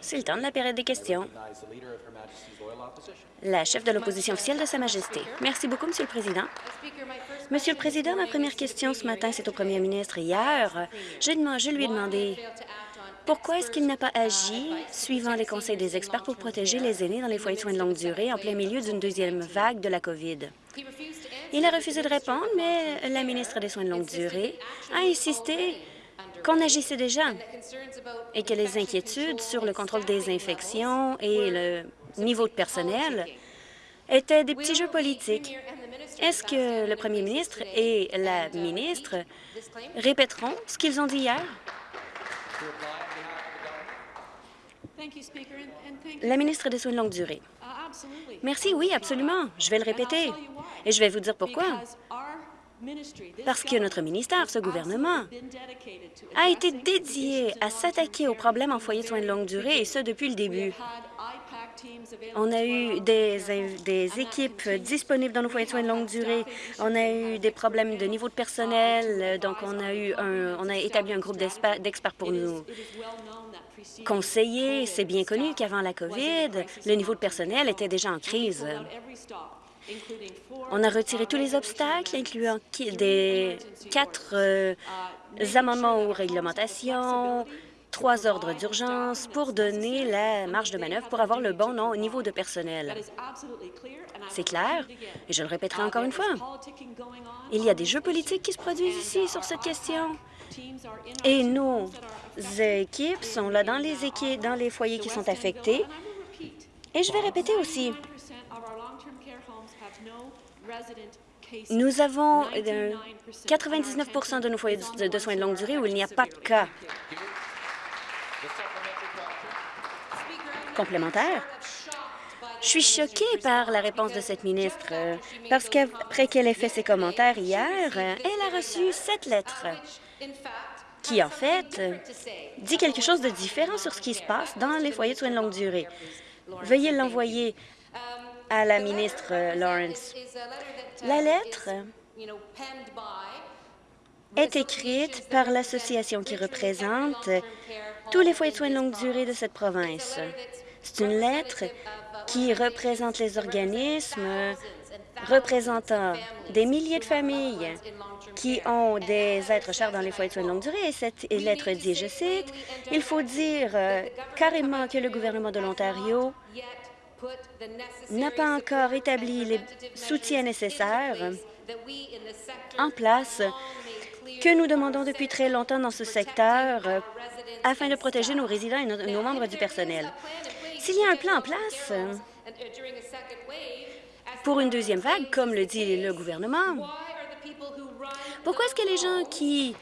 C'est le temps de la période des questions. La chef de l'opposition officielle de Sa Majesté. Merci beaucoup, Monsieur le Président. Monsieur le Président, ma première question ce matin, c'est au premier ministre. Hier, je, je lui ai demandé pourquoi est-ce qu'il n'a pas agi suivant les conseils des experts pour protéger les aînés dans les foyers de soins de longue durée en plein milieu d'une deuxième vague de la COVID? Il a refusé de répondre, mais la ministre des Soins de longue durée a insisté qu'on agissait déjà et que les inquiétudes sur le contrôle des infections et le niveau de personnel étaient des petits jeux politiques. Est-ce que le premier ministre et la ministre répéteront ce qu'ils ont dit hier? La ministre des Soins de longue durée. Merci, oui, absolument. Je vais le répéter. Et je vais vous dire pourquoi. Parce que notre ministère, ce gouvernement, a été dédié à s'attaquer aux problèmes en foyer de soins de longue durée, et ce, depuis le début. On a eu des, des, équipes disponibles dans nos foyers de soins de longue durée. On a eu des problèmes de niveau de personnel. Donc, on a, eu un, on a établi un groupe d'experts pour nous conseiller. C'est bien connu qu'avant la COVID, le niveau de personnel était déjà en crise. On a retiré tous les obstacles, incluant des quatre euh, amendements aux réglementations, trois ordres d'urgence pour donner la marge de manœuvre pour avoir le bon niveau de personnel. C'est clair, et je le répéterai encore une fois. Il y a des jeux politiques qui se produisent ici sur cette question. Et nos équipes sont là dans les, équipes, dans les foyers qui sont affectés. Et je vais répéter aussi, nous avons 99% euh, de nos foyers de soins de longue durée où il n'y a pas de cas. Complémentaire. Je suis choquée par la réponse de cette ministre, euh, parce qu'après qu'elle ait fait ses commentaires hier, elle a reçu cette lettre qui, en fait, dit quelque chose de différent sur ce qui se passe dans les foyers de soins de longue durée. Veuillez l'envoyer à la ministre Lawrence. La lettre est écrite par l'association qui représente tous les foyers de soins de longue durée de cette province. C'est une lettre qui représente les organismes représentant des milliers de familles qui ont des êtres chers dans les foyers de soins de longue durée. Et cette lettre dit, je cite, « Il faut dire euh, carrément que le gouvernement de l'Ontario n'a pas encore établi les soutiens nécessaires en place que nous demandons depuis très longtemps dans ce secteur euh, afin de protéger nos résidents et nos membres du personnel. S'il y a un plan en place pour une deuxième vague, comme le dit le gouvernement, pourquoi est-ce que les gens qui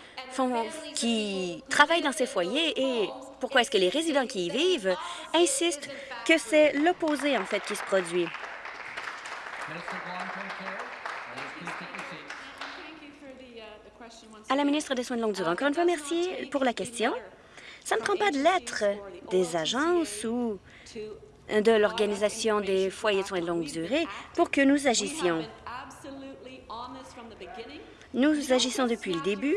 travaillent dans ces foyers et pourquoi est-ce que les résidents qui y vivent insistent que c'est l'opposé, en fait, qui se produit? À la ministre des Soins de longue durée, encore une fois, merci pour la question. Ça ne prend pas de lettres des agences ou de l'Organisation des foyers de soins de longue durée pour que nous agissions. Nous agissons depuis le début.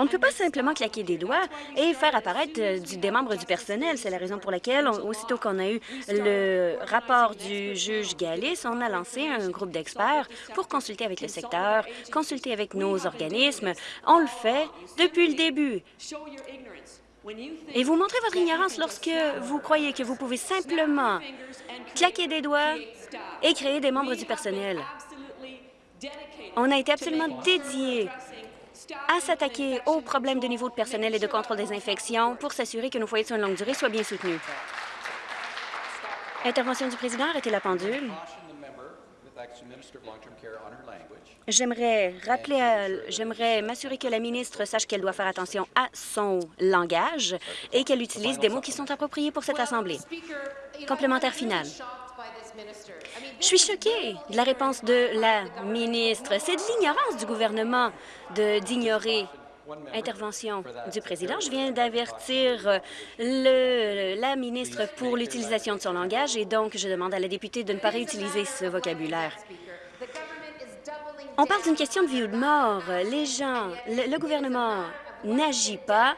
On ne peut pas simplement claquer des doigts et faire apparaître euh, des membres du personnel. C'est la raison pour laquelle, aussitôt qu'on a eu le rapport du juge Gallis, on a lancé un groupe d'experts pour consulter avec le secteur, consulter avec nos organismes. On le fait depuis le début. Et vous montrez votre ignorance lorsque vous croyez que vous pouvez simplement claquer des doigts et créer des membres du personnel. On a été absolument dédié à s'attaquer aux problèmes de niveau de personnel et de contrôle des infections pour s'assurer que nos foyers de soins de longue durée soient bien soutenus. Intervention du président, arrêtez la pendule. J'aimerais j'aimerais m'assurer que la ministre sache qu'elle doit faire attention à son langage et qu'elle utilise des mots qui sont appropriés pour cette Assemblée. Complémentaire final. Je suis choquée de la réponse de la ministre. C'est de l'ignorance du gouvernement d'ignorer Intervention du président. Je viens d'avertir la ministre pour l'utilisation de son langage et donc je demande à la députée de ne pas réutiliser ce vocabulaire. On parle d'une question de vie ou de mort. Les gens, le, gouvernement n'agit pas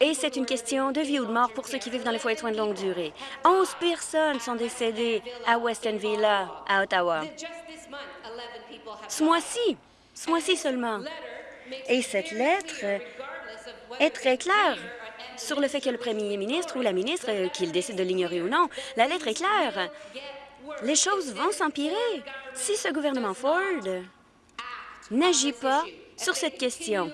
et c'est une question de vie ou de mort pour ceux qui vivent dans les foyers de soins de longue durée. 11 personnes sont décédées à Weston Villa, à Ottawa. Ce mois-ci, ce mois-ci seulement. Et cette lettre est très claire sur le fait que le premier ministre ou la ministre, euh, qu'il décide de l'ignorer ou non, la lettre est claire. Les choses vont s'empirer si ce gouvernement Ford n'agit pas sur cette question.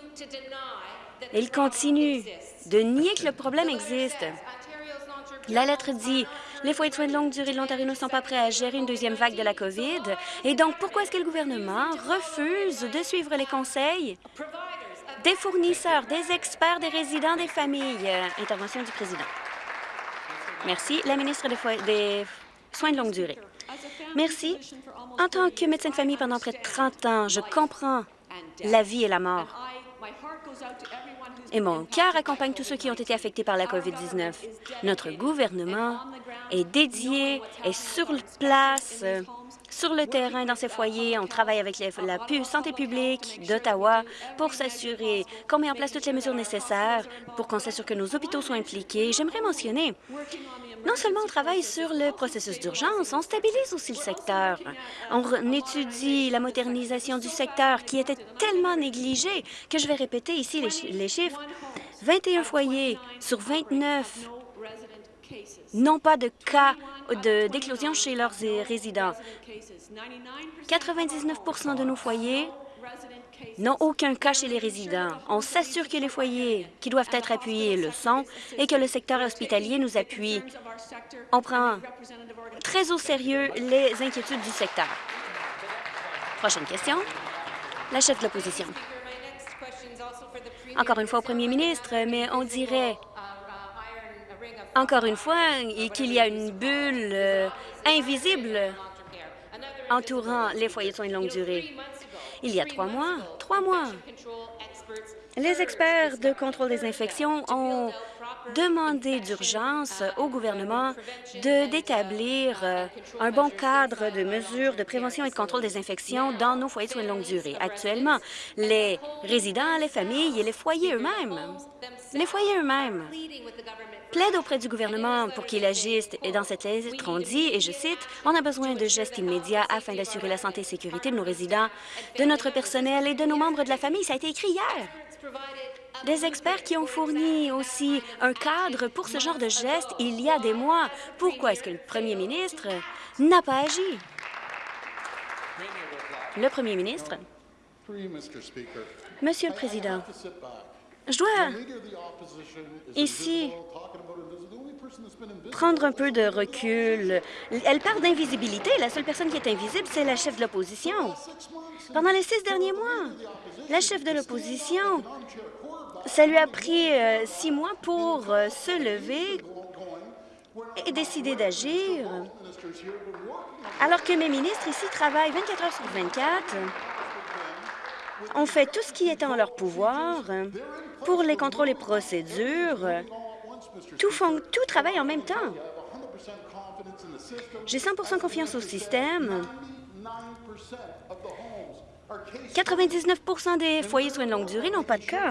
Il continue de nier que le problème existe. La lettre dit les foyers de soins de longue durée de l'Ontario ne sont pas prêts à gérer une deuxième vague de la COVID. Et donc, pourquoi est-ce que le gouvernement refuse de suivre les conseils des fournisseurs, des experts, des résidents, des familles? Intervention du président. Merci. La ministre des, des Soins de longue durée. Merci. En tant que médecin de famille pendant près de 30 ans, je comprends la vie et la mort. Et mon cœur accompagne tous ceux qui ont été affectés par la COVID-19. Notre gouvernement est dédié, est sur place, sur le terrain dans ces foyers. On travaille avec la santé publique d'Ottawa pour s'assurer qu'on met en place toutes les mesures nécessaires pour qu'on s'assure que nos hôpitaux soient impliqués. J'aimerais mentionner non seulement on travaille sur le processus d'urgence, on stabilise aussi le secteur. On étudie la modernisation du secteur qui était tellement négligé que je vais répéter ici les, chiffres. 21 foyers sur 29 n'ont pas de cas d'éclosion chez leurs résidents. 99% de nos foyers n'ont aucun cas chez les résidents. On s'assure que les foyers qui doivent être appuyés le sont et que le secteur hospitalier nous appuie. On prend très au sérieux les inquiétudes du secteur. Prochaine question. La chef de l'opposition. Encore une fois au premier ministre, mais on dirait encore une fois qu'il y a une bulle euh, invisible entourant les foyers de soins de longue durée. Il y a trois mois, trois mois, les experts de contrôle des infections ont demandé d'urgence au gouvernement d'établir euh, un bon cadre de mesures de prévention et de contrôle des infections dans nos foyers de soins de longue durée. Actuellement, les résidents, les familles et les foyers eux-mêmes, les foyers eux-mêmes plaide auprès du gouvernement pour qu'il agisse. Et dans cette lettre, on dit, et je cite, « On a besoin de gestes immédiats afin d'assurer la santé et sécurité de nos résidents, de notre personnel et de nos membres de la famille. » Ça a été écrit hier. Des experts qui ont fourni aussi un cadre pour ce genre de gestes il y a des mois. Pourquoi est-ce que le premier ministre n'a pas agi? Le premier ministre. Monsieur le Président, je dois ici prendre un peu de recul. Elle parle d'invisibilité. La seule personne qui est invisible, c'est la chef de l'opposition. Pendant les six derniers mois, la chef de l'opposition, ça lui a pris euh, six mois pour euh, se lever et décider d'agir, alors que mes ministres ici travaillent 24 heures sur 24 ont fait tout ce qui était en leur pouvoir pour les contrôles et procédures. Tout, travaille en même temps. J'ai 100% confiance au système. 99% des foyers soins de longue durée n'ont pas de cas.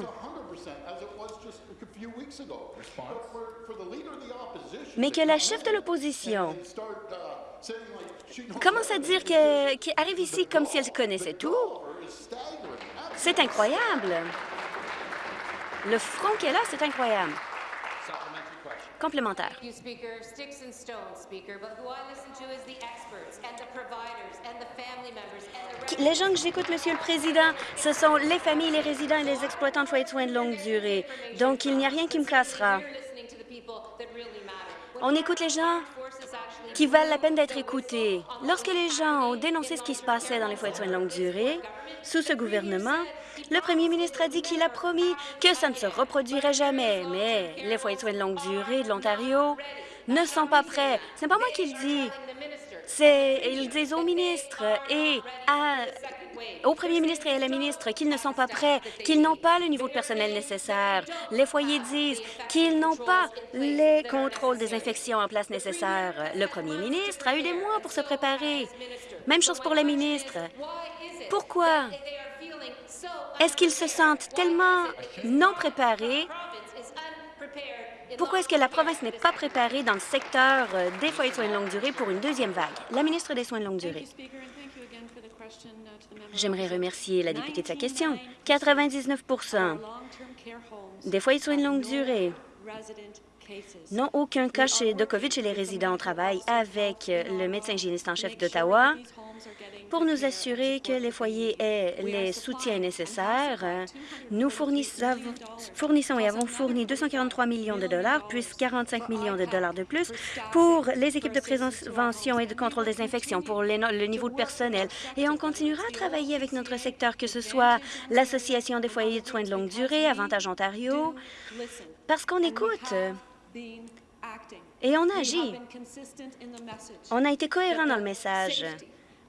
Mais que la chef de l'opposition commence à dire qu'elle arrive ici comme si elle connaissait tout, c'est incroyable. Le front qu'elle a, c'est incroyable. Complémentaire. Les gens que j'écoute, Monsieur le Président, ce sont les familles, les résidents et les exploitants de foyers de soins de longue durée. Donc, il n'y a rien qui me cassera. On écoute les gens qui valent la peine d'être écoutés. Lorsque les gens ont dénoncé ce qui se passait dans les foyers de soins de longue durée, sous ce gouvernement, le premier ministre a dit qu'il a promis que ça ne se reproduirait jamais, mais les foyers de soins de longue durée de l'Ontario ne sont pas prêts. Ce n'est pas moi qui le dis. Ils disent au ministre et au premier ministre et à la ministre qu'ils ne sont pas prêts, qu'ils n'ont pas le niveau de personnel nécessaire. Les foyers disent qu'ils n'ont pas les contrôles des infections en place nécessaires. Le premier ministre a eu des mois pour se préparer. Même chose pour les ministres. Pourquoi? Est-ce qu'ils se sentent tellement non préparés? Pourquoi est-ce que la province n'est pas préparée dans le secteur des foyers de soins de longue durée pour une deuxième vague? La ministre des Soins de longue durée. J'aimerais remercier la députée de sa question. 99% des foyers de soins de longue durée n'ont aucun cas de COVID chez les résidents. On travaille avec le médecin hygiéniste en chef d'Ottawa pour nous assurer que les foyers aient les soutiens nécessaires, nous fournissons et avons fourni 243 millions de dollars, puis 45 millions de dollars de plus pour les équipes de prévention et de contrôle des infections, pour le niveau de personnel. Et on continuera à travailler avec notre secteur, que ce soit l'Association des foyers de soins de longue durée, Avantage Ontario, parce qu'on écoute et on agit. On a été cohérent dans le message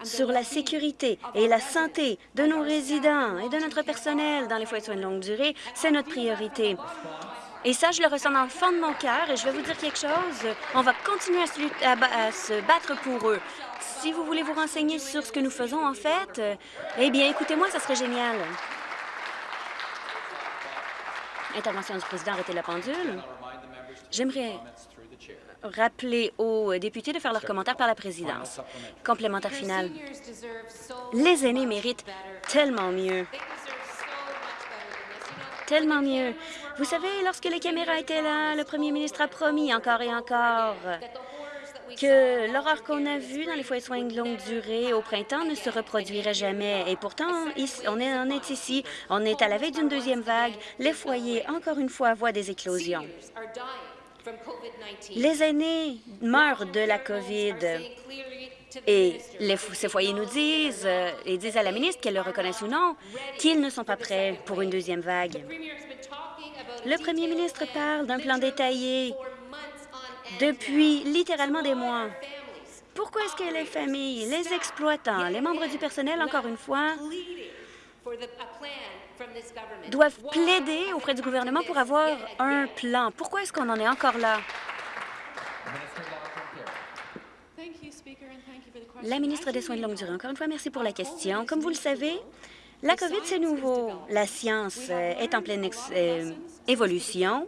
sur la sécurité et la santé de nos résidents et de notre personnel dans les foyers de soins de longue durée, c'est notre priorité. Et ça, je le ressens dans le fond de mon cœur et je vais vous dire quelque chose. On va continuer à se, battre pour eux. Si vous voulez vous renseigner sur ce que nous faisons, en fait, eh bien, écoutez-moi, ça serait génial. Intervention du président, arrêtez la pendule. J'aimerais rappeler aux députés de faire leurs commentaires par la présidence. Complémentaire final. Les aînés méritent tellement mieux. Tellement mieux. Vous savez, lorsque les caméras étaient là, le premier ministre a promis encore et encore que l'horreur qu'on a vue dans les foyers de soins de longue durée au printemps ne se reproduirait jamais. Et pourtant, on est, est ici, on est à la veille d'une deuxième vague. Les foyers, encore une fois, voient des éclosions. Les aînés meurent de la COVID. Et les, ces foyers nous disent, et disent à la ministre, qu'elle le reconnaisse ou non, qu'ils ne sont pas prêts pour une deuxième vague. Le premier ministre parle d'un plan détaillé depuis littéralement des mois. Pourquoi est-ce que les familles, les exploitants, les membres du personnel, encore une fois, doivent plaider auprès du gouvernement pour avoir un plan. Pourquoi est-ce qu'on en est encore là? La ministre des Soins de longue durée, encore une fois, merci pour la question. Comme vous le savez, la COVID, c'est nouveau. La science euh, est en pleine euh, évolution.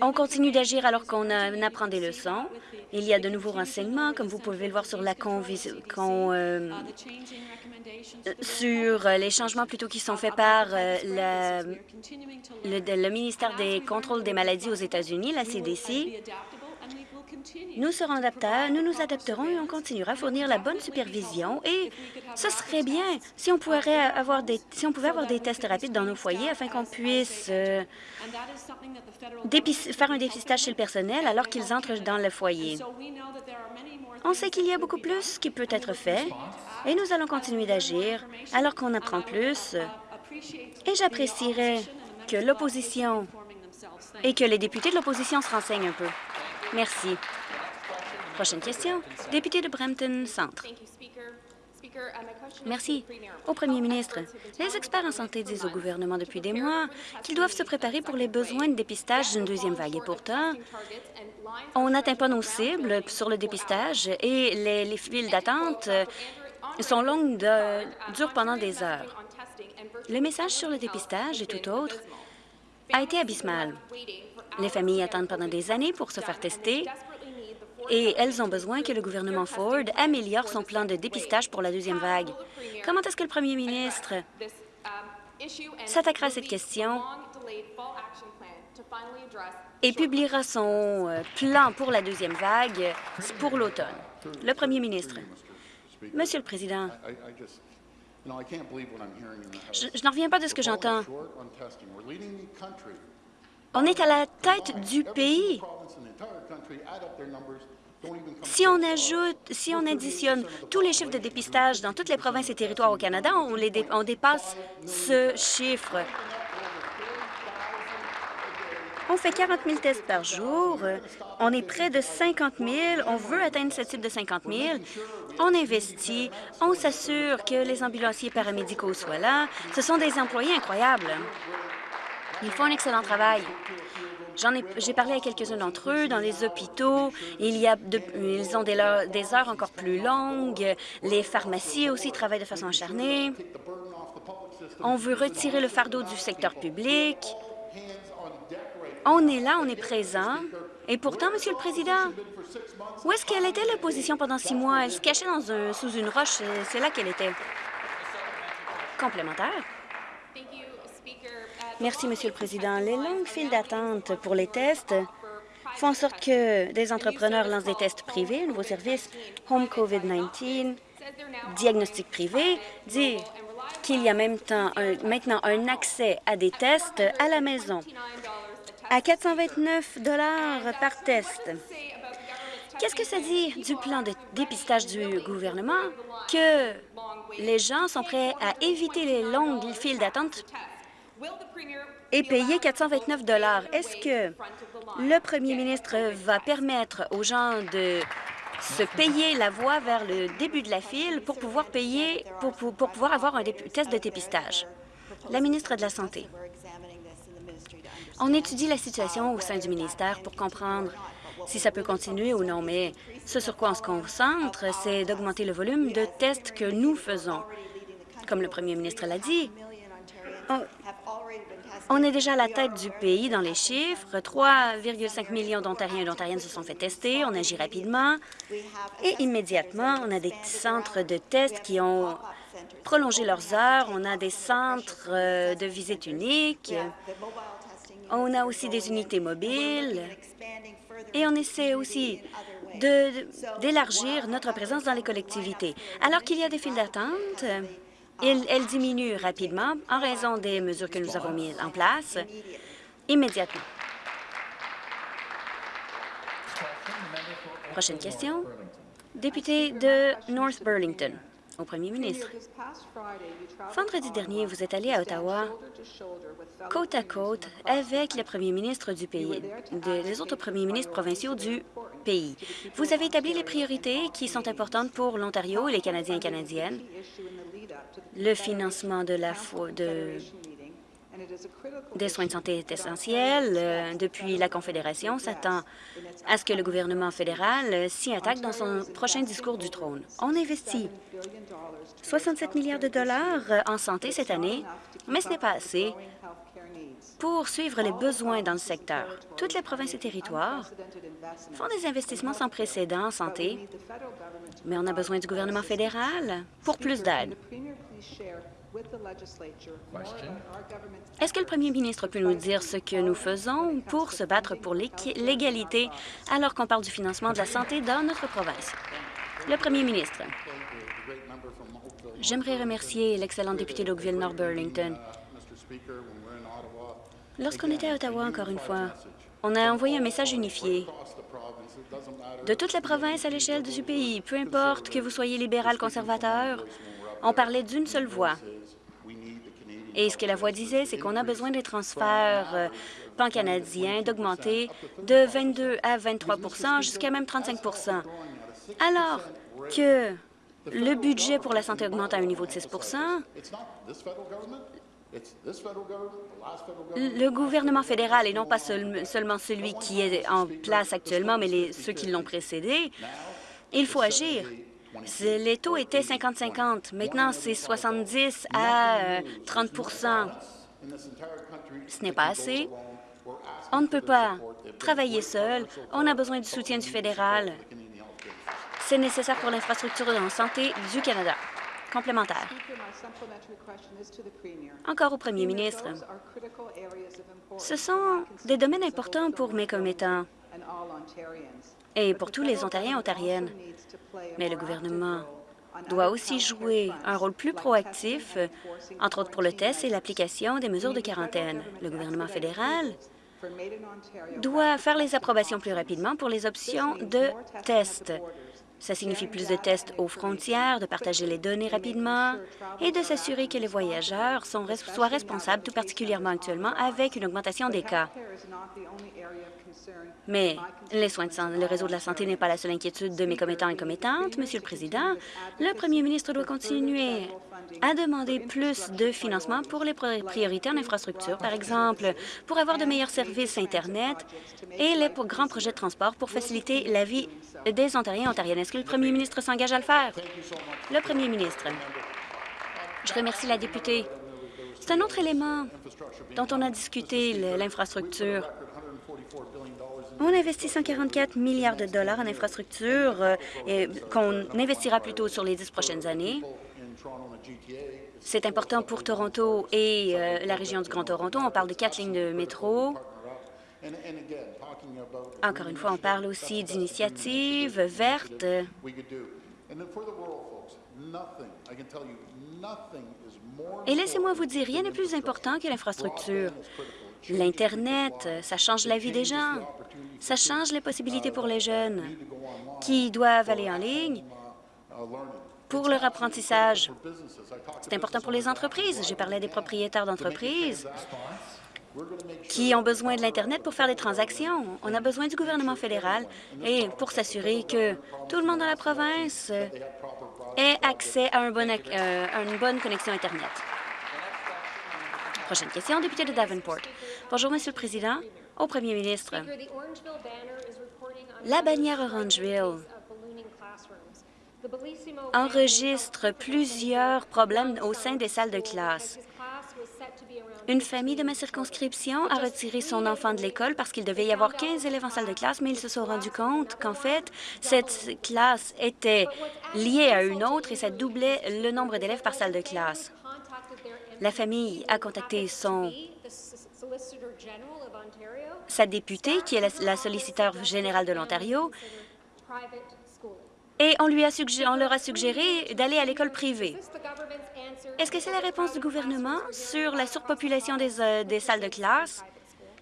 On continue d'agir alors qu'on apprend des leçons. Il y a de nouveaux renseignements, comme vous pouvez le voir sur la euh, sur les changements plutôt qui sont faits par euh, le, ministère des contrôles des maladies aux États-Unis, la CDC. Nous serons adaptables, nous nous adapterons et on continuera à fournir la bonne supervision. Et ce serait bien si on, pourrait avoir des, si on pouvait avoir des tests rapides dans nos foyers afin qu'on puisse euh, faire un dépistage chez le personnel alors qu'ils entrent dans le foyer. On sait qu'il y a beaucoup plus qui peut être fait et nous allons continuer d'agir alors qu'on apprend plus. Et j'apprécierais que l'opposition et que les députés de l'opposition se renseignent un peu. Merci. Prochaine question. Député de Brampton Centre. Merci. Au premier ministre, les experts en santé disent au gouvernement depuis des mois qu'ils doivent se préparer pour les besoins de dépistage d'une deuxième vague. Et pourtant, on n'atteint pas nos cibles sur le dépistage et les, les files d'attente sont longues, de, durent pendant des heures. Le message sur le dépistage et tout autre a été abysmal. Les familles attendent pendant des années pour se faire tester et elles ont besoin que le gouvernement Ford améliore son plan de dépistage pour la deuxième vague. Comment est-ce que le premier ministre s'attaquera à cette question et publiera son euh, plan pour la deuxième vague pour l'automne? Le premier ministre. Monsieur le Président, je, je n'en reviens pas de ce que j'entends. On est à la tête du pays. Si on ajoute, si on additionne tous les chiffres de dépistage dans toutes les provinces et territoires au Canada, on, dépasse ce chiffre. On fait 40 000 tests par jour. On est près de 50 000. On veut atteindre ce type de 50 000. On investit. On s'assure que les ambulanciers paramédicaux soient là. Ce sont des employés incroyables. Ils font un excellent travail. J'ai parlé à quelques-uns d'entre eux dans les hôpitaux. Ils ont des, des heures encore plus longues. Les pharmacies aussi travaillent de façon acharnée. On veut retirer le fardeau du secteur public. On est là, on est présent. Et pourtant, Monsieur le Président, où est-ce qu'elle était l'opposition pendant six mois? Elle se cachait dans un, sous une roche. C'est là qu'elle était. Complémentaire. Merci, Monsieur le Président. Les longues files d'attente pour les tests font en sorte que des entrepreneurs lancent des tests privés, un nouveau service Home COVID-19, diagnostic privé, dit qu'il y a même maintenant un accès à des tests à la maison à 429 par test. Qu'est-ce que ça dit du plan de dépistage du gouvernement? Que les gens sont prêts à éviter les longues files d'attente et payer 429 Est-ce que le premier ministre va permettre aux gens de se payer la voie vers le début de la file pour pouvoir payer, pour, pour pouvoir avoir un test de dépistage? La ministre de la Santé. On étudie la situation au sein du ministère pour comprendre si ça peut continuer ou non, mais ce sur quoi on se concentre, c'est d'augmenter le volume de tests que nous faisons. Comme le premier ministre l'a dit, on, est déjà à la tête du pays dans les chiffres. 3,5 millions d'Ontariens et d'Ontariennes se sont fait tester. On agit rapidement et immédiatement, on a des centres de tests qui ont prolongé leurs heures. On a des centres euh, de visite unique. On a aussi des unités mobiles et on essaie aussi d'élargir notre présence dans les collectivités. Alors qu'il y a des files d'attente, elles diminuent rapidement en raison des mesures que nous avons mises en place immédiatement. Prochaine question. Député de North Burlington au premier ministre. Vendredi dernier, vous êtes allé à Ottawa côte à côte avec le premier ministre du pays, les autres premiers ministres provinciaux du pays. Vous avez établi les priorités qui sont importantes pour l'Ontario et les Canadiens et Canadiennes, le financement de la de des soins de santé est essentiel. Euh, depuis la Confédération s'attend à ce que le gouvernement fédéral s'y attaque dans son prochain discours du trône. On investit 67 milliards de dollars euh, en santé cette année, mais ce n'est pas assez pour suivre les besoins dans le secteur. Toutes les provinces et territoires font des investissements sans précédent en santé, mais on a besoin du gouvernement fédéral pour plus d'aide. Est-ce que le premier ministre peut nous dire ce que nous faisons pour se battre pour l'égalité alors qu'on parle du financement de la santé dans notre province? Le premier ministre. J'aimerais remercier l'excellent député d'Oakville-Nord Burlington. Lorsqu'on était à Ottawa, encore une fois, on a envoyé un message unifié de toute la province à l'échelle du pays, peu importe que vous soyez libéral, conservateur, on parlait d'une seule voix. Et ce que la voix disait, c'est qu'on a besoin des transferts euh, pan-canadiens d'augmenter de 22 à 23% jusqu'à même 35% Alors que le budget pour la santé augmente à un niveau de 6 le gouvernement fédéral, et non pas seulement celui qui est en place actuellement, mais ceux qui l'ont précédé, il faut agir. Les taux étaient 50-50. Maintenant, c'est 70 à 30% euh, Ce n'est pas assez. On ne peut pas travailler seul. On a besoin du soutien du fédéral. C'est nécessaire pour l'infrastructure de santé du Canada. Complémentaire. Encore au premier ministre. Ce sont des domaines importants pour mes commettants et pour tous les Ontariens et Ontariennes. Mais le gouvernement doit aussi jouer un rôle plus proactif, entre autres pour le test et l'application des mesures de quarantaine. Le gouvernement fédéral doit faire les approbations plus rapidement pour les options de test. Ça signifie plus de tests aux frontières, de partager les données rapidement et de s'assurer que les voyageurs sont, soient responsables, tout particulièrement actuellement, avec une augmentation des cas. Mais les soins de le réseau de la santé n'est pas la seule inquiétude de mes commettants et commettantes. Monsieur le Président, le premier ministre doit continuer à demander plus de financement pour les priorités en infrastructure, par exemple, pour avoir de meilleurs services Internet et les grands projets de transport pour faciliter la vie des Ontariens et Ontariennes. Est-ce que le premier ministre s'engage à le faire? Le premier ministre. Je remercie la députée. C'est un autre élément dont on a discuté, l'infrastructure. On investit 144 milliards de dollars en infrastructure euh, qu'on investira plutôt sur les dix prochaines années. C'est important pour Toronto et euh, la région du Grand Toronto. On parle de quatre lignes de métro. Encore une fois, on parle aussi d'initiatives vertes. Et laissez-moi vous dire, rien n'est plus important que l'infrastructure. L'Internet, ça change la vie des gens. Ça change les possibilités pour les jeunes qui doivent aller en ligne pour leur apprentissage. C'est important pour les entreprises. J'ai parlé des propriétaires d'entreprises qui ont besoin de l'Internet pour faire des transactions. On a besoin du gouvernement fédéral et pour s'assurer que tout le monde dans la province ait accès à, euh, à une bonne connexion Internet. Prochaine question, député de Davenport. Bonjour, Monsieur le Président. Au Premier ministre, la bannière Orangeville enregistre plusieurs problèmes au sein des salles de classe. Une famille de ma circonscription a retiré son enfant de l'école parce qu'il devait y avoir 15 élèves en salle de classe, mais ils se sont rendus compte qu'en fait, cette classe était liée à une autre et ça doublait le nombre d'élèves par salle de classe. La famille a contacté son sa députée, qui est la, solliciteur générale de l'Ontario, et on, lui on leur a suggéré d'aller à l'école privée. Est-ce que c'est la réponse du gouvernement sur la surpopulation des, euh, des salles de classe,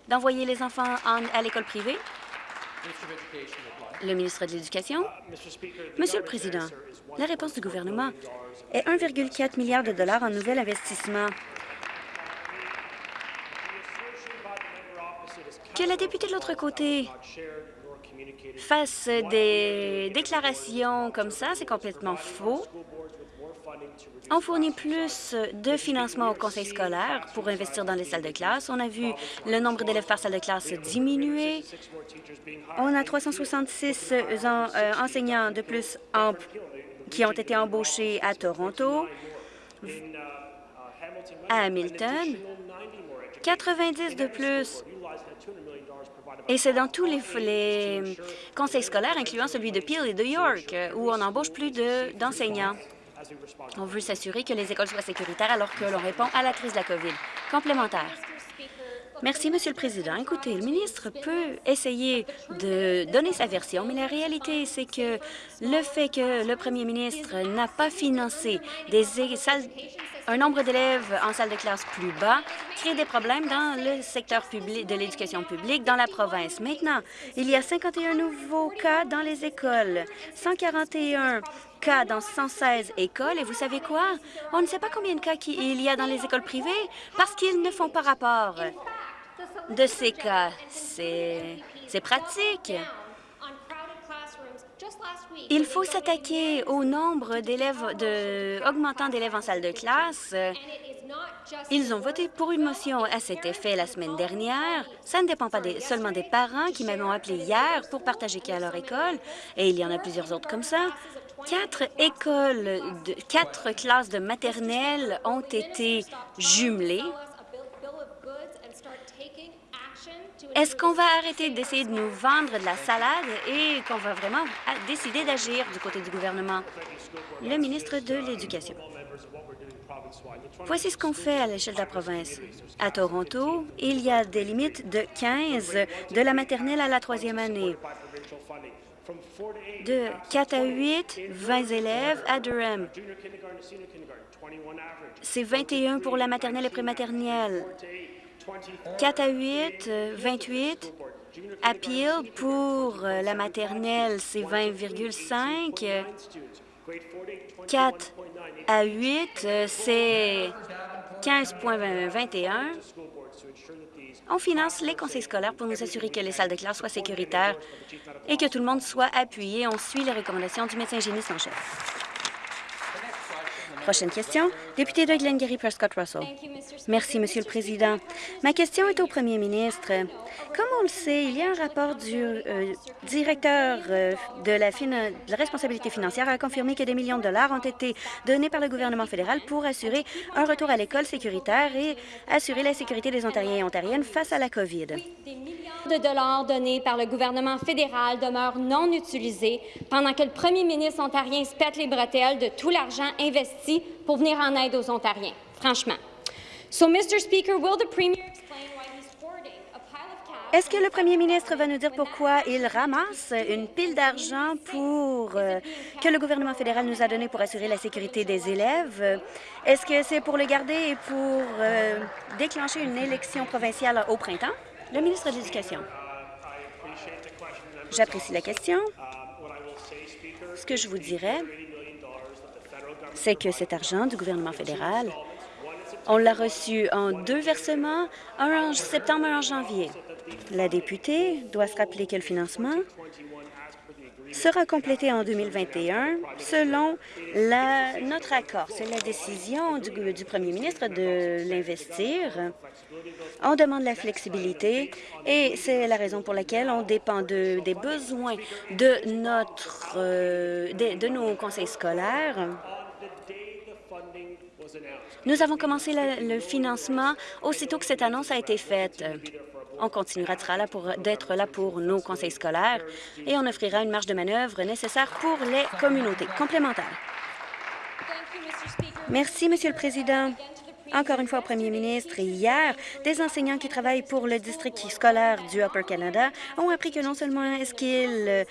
d'envoyer les enfants à l'école privée? Le ministre de l'Éducation? Monsieur le Président, la réponse du gouvernement est 1,4 milliard de dollars en nouvel investissement. Que la députée de l'autre côté fasse des déclarations comme ça, c'est complètement faux. On fournit plus de financement au conseil scolaire pour investir dans les salles de classe. On a vu le nombre d'élèves par salle de classe diminuer. On a 366 euh, enseignants de plus qui ont été embauchés à Toronto, à Hamilton, 90 de plus et c'est dans tous les, conseils scolaires, incluant celui de Peel et de York, où on embauche plus d'enseignants. On veut s'assurer que les écoles soient sécuritaires alors que l'on répond à la crise de la COVID. Complémentaire. Merci, Monsieur le Président. Écoutez, le ministre peut essayer de donner sa version, mais la réalité, c'est que le fait que le premier ministre n'a pas financé un nombre d'élèves en salle de classe plus bas crée des problèmes dans le secteur public de l'éducation publique dans la province. Maintenant, il y a 51 nouveaux cas dans les écoles, 141 cas dans 116 écoles. Et vous savez quoi? On ne sait pas combien de cas il y a dans les écoles privées parce qu'ils ne font pas rapport de ces cas. C'est pratique. Il faut s'attaquer au nombre d'élèves de, augmentant d'élèves en salle de classe. Ils ont voté pour une motion à cet effet la semaine dernière. Ça ne dépend pas seulement des parents qui m'ont appelé hier pour partager qu'à leur école, et il y en a plusieurs autres comme ça. Quatre écoles, quatre classes de maternelle ont été jumelées Est-ce qu'on va arrêter d'essayer de nous vendre de la salade et qu'on va vraiment décider d'agir du côté du gouvernement? Le ministre de l'Éducation. Voici ce qu'on fait à l'échelle de la province. À Toronto, il y a des limites de 15 de la maternelle à la troisième année. De 4 à 8, 20 élèves à Durham. C'est 21 pour la maternelle et prématernelle. 4 à 8, 28. Appeal pour euh, la maternelle, c'est 20,5. 4 à 8, euh, c'est 15,21. On finance les conseils scolaires pour nous assurer que les salles de classe soient sécuritaires et que tout le monde soit appuyé. On suit les recommandations du médecin hygiéniste en chef. Prochaine question, député de Glengarry Prescott Russell. Merci, Monsieur le Président. Ma question est au Premier ministre. Comme on le sait, il y a un rapport du euh, directeur euh, de, la responsabilité financière a confirmé que des millions de dollars ont été donnés par le gouvernement fédéral pour assurer un retour à l'école sécuritaire et assurer la sécurité des Ontariens et Ontariennes face à la COVID de dollars donnés par le gouvernement fédéral demeurent non utilisés pendant que le premier ministre ontarien se pète les bretelles de tout l'argent investi pour venir en aide aux Ontariens, franchement. So, Mr. Speaker, will the Premier. Est-ce que le premier ministre va nous dire pourquoi il ramasse une pile d'argent pour euh, que le gouvernement fédéral nous a donné pour assurer la sécurité des élèves? Est-ce que c'est pour le garder et pour euh, déclencher une élection provinciale au printemps? Le ministre de l'Éducation. J'apprécie la question. Ce que je vous dirais, c'est que cet argent du gouvernement fédéral, on l'a reçu en deux versements, un en septembre et un en janvier. La députée doit se rappeler que le financement sera complété en 2021 selon notre accord. C'est la décision du, premier ministre de l'investir. On demande la flexibilité et c'est la raison pour laquelle on dépend de, des besoins de, notre, euh, de nos conseils scolaires. Nous avons commencé le, le financement aussitôt que cette annonce a été faite. On continuera d'être là pour nos conseils scolaires et on offrira une marge de manœuvre nécessaire pour les communautés complémentaires. Merci, Monsieur le Président. Encore une fois au premier ministre, hier, des enseignants qui travaillent pour le district scolaire du Upper Canada ont appris que non seulement est-ce qu'ils euh,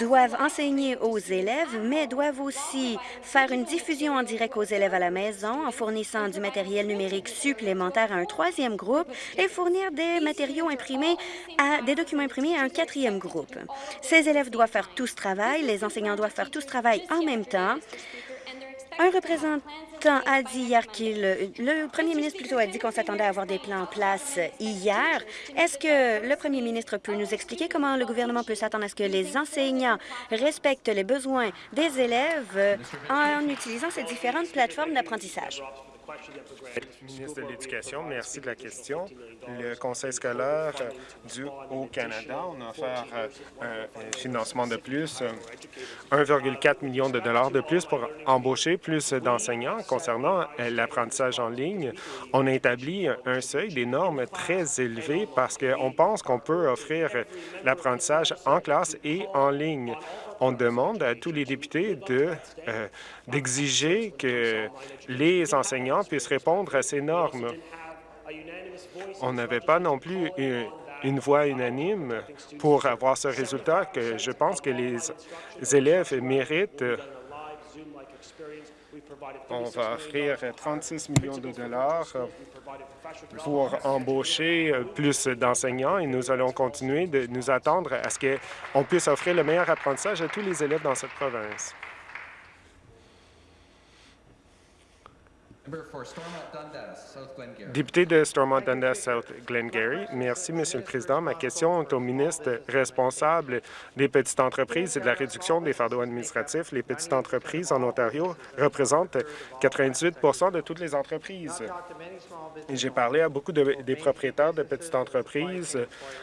doivent enseigner aux élèves, mais doivent aussi faire une diffusion en direct aux élèves à la maison en fournissant du matériel numérique supplémentaire à un troisième groupe et fournir des matériaux imprimés à des documents imprimés à un quatrième groupe. Ces élèves doivent faire tout ce travail, les enseignants doivent faire tout ce travail en même temps. Un représentant a dit hier qu'il... Le premier ministre plutôt a dit qu'on s'attendait à avoir des plans en place hier. Est-ce que le premier ministre peut nous expliquer comment le gouvernement peut s'attendre à ce que les enseignants respectent les besoins des élèves en utilisant ces différentes plateformes d'apprentissage? Ministre de l'Éducation, merci de la question. Le Conseil scolaire du Haut-Canada, on a offert euh, un financement de plus, 1,4 million de dollars de plus pour embaucher plus d'enseignants concernant euh, l'apprentissage en ligne. On a établi un seuil des normes très élevées parce qu'on pense qu'on peut offrir l'apprentissage en classe et en ligne on demande à tous les députés euh, d'exiger que les enseignants puissent répondre à ces normes. On n'avait pas non plus une voix unanime pour avoir ce résultat que je pense que les élèves méritent on va offrir 36 millions de dollars pour embaucher plus d'enseignants et nous allons continuer de nous attendre à ce qu'on puisse offrir le meilleur apprentissage à tous les élèves dans cette province. Député de Stormont-Dundas, South Glengarry, merci, Monsieur le Président. Ma question est au ministre responsable des petites entreprises et de la réduction des fardeaux administratifs. Les petites entreprises en Ontario représentent 98% de toutes les entreprises. J'ai parlé à beaucoup de, des propriétaires de petites entreprises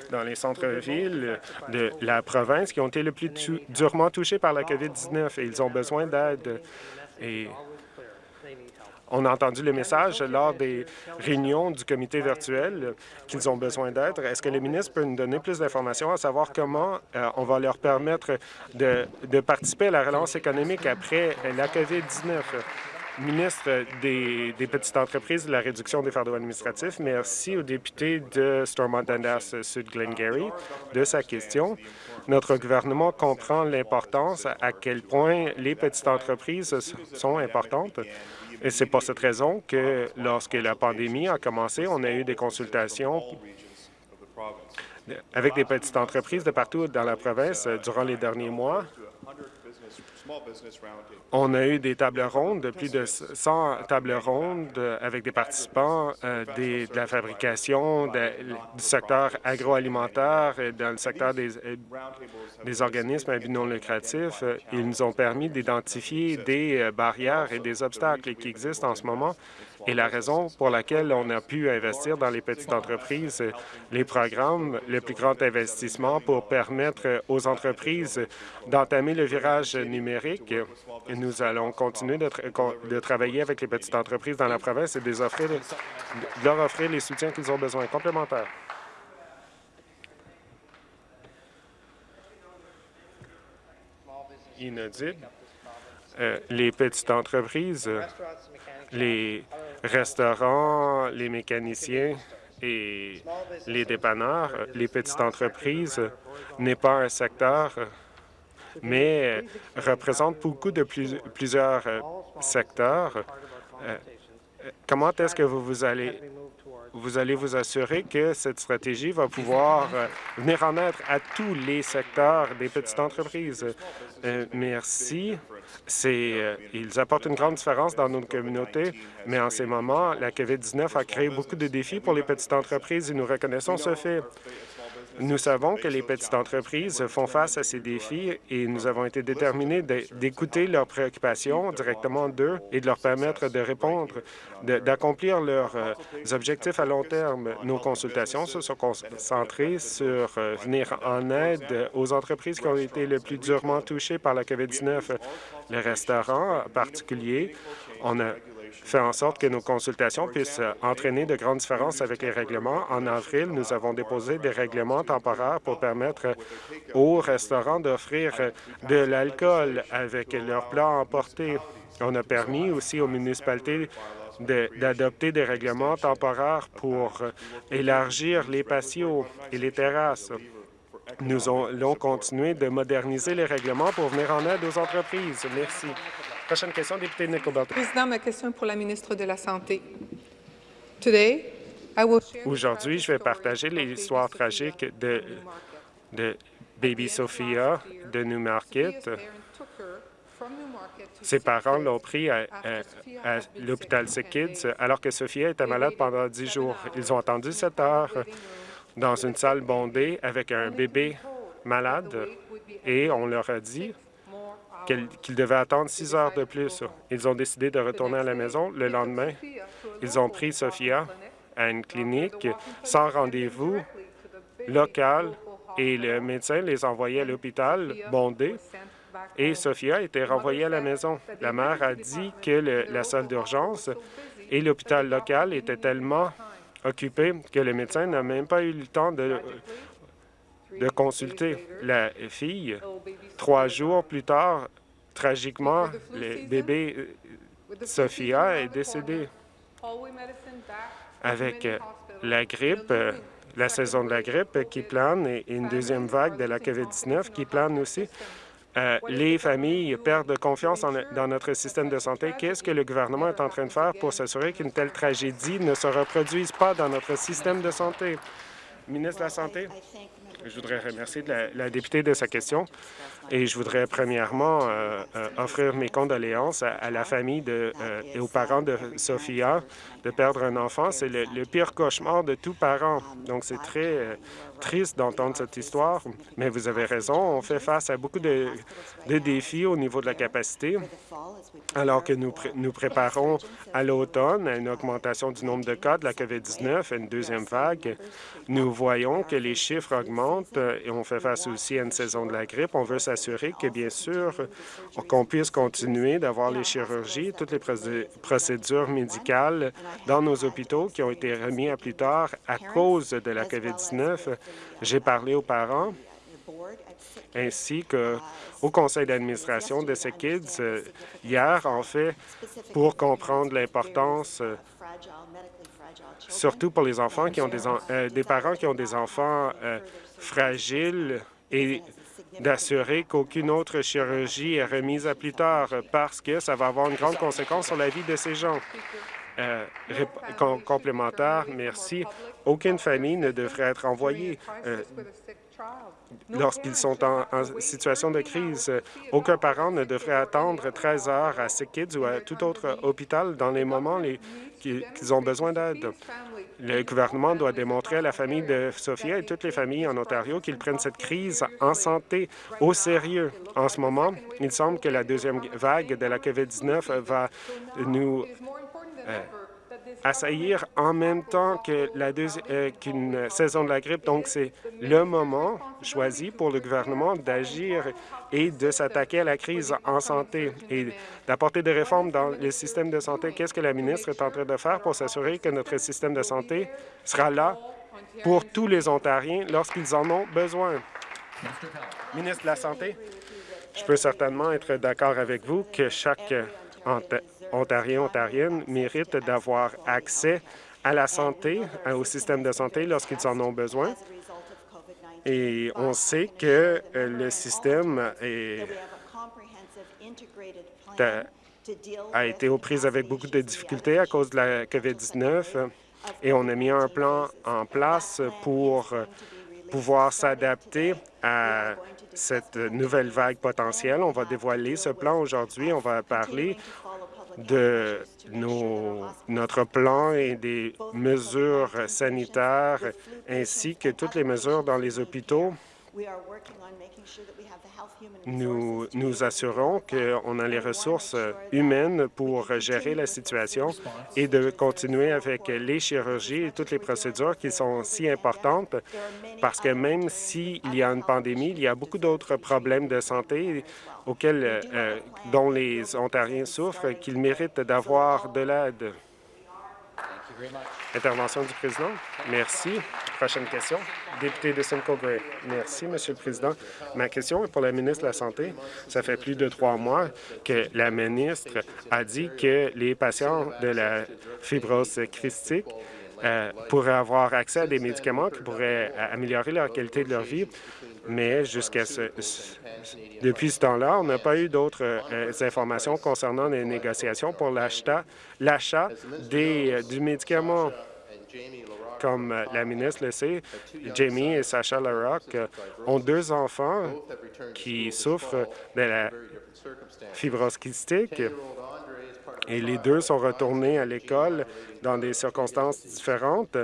dans les centres-villes de la province qui ont été le plus durement touchés par la COVID-19 et ils ont besoin d'aide. On a entendu le message lors des réunions du comité virtuel qu'ils ont besoin d'aide. Est-ce que le ministre peut nous donner plus d'informations à savoir comment euh, on va leur permettre de, participer à la relance économique après la COVID-19? ministre des, petites entreprises de la réduction des fardeaux administratifs. Merci au député de Stormont-Dundas Sud Glengarry de sa question. Notre gouvernement comprend l'importance à quel point les petites entreprises sont importantes et c'est pour cette raison que lorsque la pandémie a commencé, on a eu des consultations avec des petites entreprises de partout dans la province durant les derniers mois. On a eu des tables rondes, de plus de 100 tables rondes avec des participants euh, de la fabrication, du secteur agroalimentaire et dans le secteur des, euh, organismes à non lucratif. Ils nous ont permis d'identifier des euh, barrières et des obstacles qui existent en ce moment et la raison pour laquelle on a pu investir dans les petites entreprises, les programmes, le plus grand investissement pour permettre aux entreprises d'entamer le virage numérique. nous allons continuer de, travailler avec les petites entreprises dans la province et de, leur offrir les soutiens qu'ils ont besoin complémentaires. Inaudible. Euh, les petites entreprises les restaurants, les mécaniciens et les dépanneurs, les petites entreprises n'est pas un secteur, mais représente beaucoup de plusieurs secteurs. Euh, comment est-ce que vous, vous allez vous allez vous assurer que cette stratégie va pouvoir euh, venir en aide à tous les secteurs des petites entreprises. Euh, merci. Euh, ils apportent une grande différence dans notre communauté, mais en ces moments, la COVID-19 a créé beaucoup de défis pour les petites entreprises et nous reconnaissons ce fait. Nous savons que les petites entreprises font face à ces défis et nous avons été déterminés d'écouter leurs préoccupations directement d'eux et de leur permettre de répondre, d'accomplir leurs euh, objectifs à long terme. Nos consultations se sont concentrées sur euh, venir en aide aux entreprises qui ont été le plus durement touchées par la COVID-19. Les restaurants en particulier, on a fait en sorte que nos consultations puissent entraîner de grandes différences avec les règlements. En avril, nous avons déposé des règlements temporaires pour permettre aux restaurants d'offrir de l'alcool avec leurs plats emportés. On a permis aussi aux municipalités d'adopter des règlements temporaires pour élargir les patios et les terrasses. Nous allons continuer de moderniser les règlements pour venir en aide aux entreprises. Merci. Prochaine question, député Président, ma question est pour la ministre de la Santé. Aujourd'hui, je vais partager l'histoire tragique de, de Baby Sophia de Newmarket. Ses parents l'ont pris à, à l'hôpital Sick Kids alors que Sophia était malade pendant dix jours. Ils ont attendu sept heures dans une salle bondée avec un bébé malade et on leur a dit qu'ils devaient attendre six heures de plus. Ils ont décidé de retourner à la maison. Le lendemain, ils ont pris Sophia à une clinique sans rendez-vous local et le médecin les envoyait à l'hôpital bondé et Sophia a été renvoyée à la maison. La mère a dit que la salle d'urgence et l'hôpital local étaient tellement occupés que le médecin n'a même pas eu le temps de de consulter la fille. Trois jours plus tard, tragiquement, le bébé euh, Sophia est décédé avec euh, la grippe, euh, la saison de la grippe qui plane et une deuxième vague de la COVID-19 qui plane aussi. les familles perdent confiance dans notre système de santé. Qu'est-ce que le gouvernement est en train de faire pour s'assurer qu'une telle tragédie ne se reproduise pas dans notre système de santé? Ministre de la Santé. Je voudrais remercier la, députée de sa question et je voudrais premièrement euh, euh, offrir mes condoléances à, la famille de, euh, et aux parents de Sophia de perdre un enfant. C'est le, le, pire cauchemar de tout parent. Donc, c'est très triste d'entendre cette histoire, mais vous avez raison, on fait face à beaucoup de, défis au niveau de la capacité, alors que nous, nous préparons à l'automne à une augmentation du nombre de cas de la COVID-19, une deuxième vague. Nous voyons que les chiffres augmentent et on fait face aussi à une saison de la grippe. On veut s'assurer que, bien sûr, qu'on puisse continuer d'avoir les chirurgies, toutes les procédures médicales dans nos hôpitaux qui ont été remis à plus tard à cause de la COVID-19 j'ai parlé aux parents ainsi qu'au conseil d'administration de ces kids euh, hier, en fait, pour comprendre l'importance, euh, surtout pour les enfants qui ont des, euh, des parents qui ont des enfants fragiles et d'assurer qu'aucune autre chirurgie est remise à plus tard parce que ça va avoir une grande conséquence sur la vie de ces gens. Euh, complémentaire. Merci. Aucune famille ne devrait être envoyée euh, lorsqu'ils sont en, situation de crise. Aucun parent ne devrait attendre 13 heures à Sick Kids ou à tout autre hôpital dans les moments qu'ils ont besoin d'aide. Le gouvernement doit démontrer à la famille de Sophia et toutes les familles en Ontario qu'ils prennent cette crise en santé au sérieux. En ce moment, il semble que la deuxième vague de la COVID-19 va nous assaillir en même temps que la euh, qu'une saison de la grippe. Donc, c'est le moment choisi pour le gouvernement d'agir et de s'attaquer à la crise en santé et d'apporter des réformes dans le système de santé. Qu'est-ce que la ministre est en train de faire pour s'assurer que notre système de santé sera là pour tous les Ontariens lorsqu'ils en ont besoin? Ministre de la Santé, je peux certainement être d'accord avec vous que chaque Ontariens, Ontariennes méritent d'avoir accès à la santé, au système de santé lorsqu'ils en ont besoin. Et on sait que euh, le système a été aux prises avec beaucoup de difficultés à cause de la COVID-19 et on a mis un plan en place pour pouvoir s'adapter à cette nouvelle vague potentielle. On va dévoiler ce plan aujourd'hui. On va parler de notre plan et des mesures sanitaires ainsi que toutes les mesures dans les hôpitaux nous nous assurons qu'on a les ressources humaines pour gérer la situation et de continuer avec les chirurgies et toutes les procédures qui sont si importantes parce que même s'il y a une pandémie, il y a beaucoup d'autres problèmes de santé auxquels, euh, dont les Ontariens souffrent qu'ils méritent d'avoir de l'aide. Intervention du président. Merci. Prochaine question. Député de Simcoe Gray. Merci, Monsieur le Président. Ma question est pour la ministre de la Santé. Ça fait plus de trois mois que la ministre a dit que les patients de la fibrose christique euh, pourraient avoir accès à des médicaments qui pourraient améliorer leur qualité de leur vie, mais jusqu'à ce, depuis ce temps-là, on n'a pas eu d'autres euh, informations concernant les négociations pour l'achat euh, du médicament. Comme euh, la ministre le sait, Jamie et Sacha Larocque ont deux enfants qui souffrent de la fibrose kystique et les deux sont retournés à l'école dans des circonstances différentes.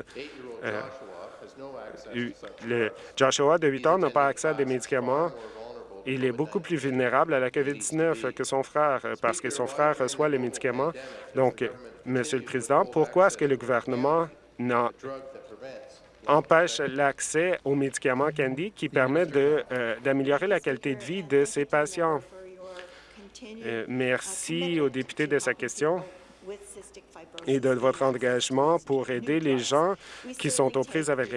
le Joshua de 8 ans n'a pas accès à des médicaments il est beaucoup plus vulnérable à la COVID-19 que son frère parce que son frère reçoit les médicaments. Donc, Monsieur le Président, pourquoi est-ce que le gouvernement empêche l'accès aux médicaments Candy qui permettent euh, d'améliorer la qualité de vie de ces patients? Euh, merci au député de sa question et de votre engagement pour aider les gens qui sont aux prises avec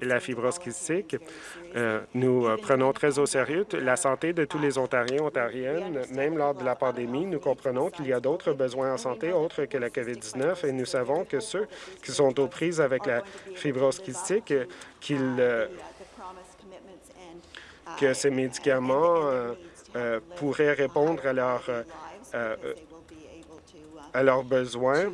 la fibrose kystique. Euh, nous euh, prenons très au sérieux la santé de tous les Ontariens, Ontariennes. Même lors de la pandémie, nous comprenons qu'il y a d'autres besoins en santé autres que la COVID-19 et nous savons que ceux qui sont aux prises avec la fibrose kystique, qu'ils euh, que ces médicaments pourraient répondre à leurs à leurs besoins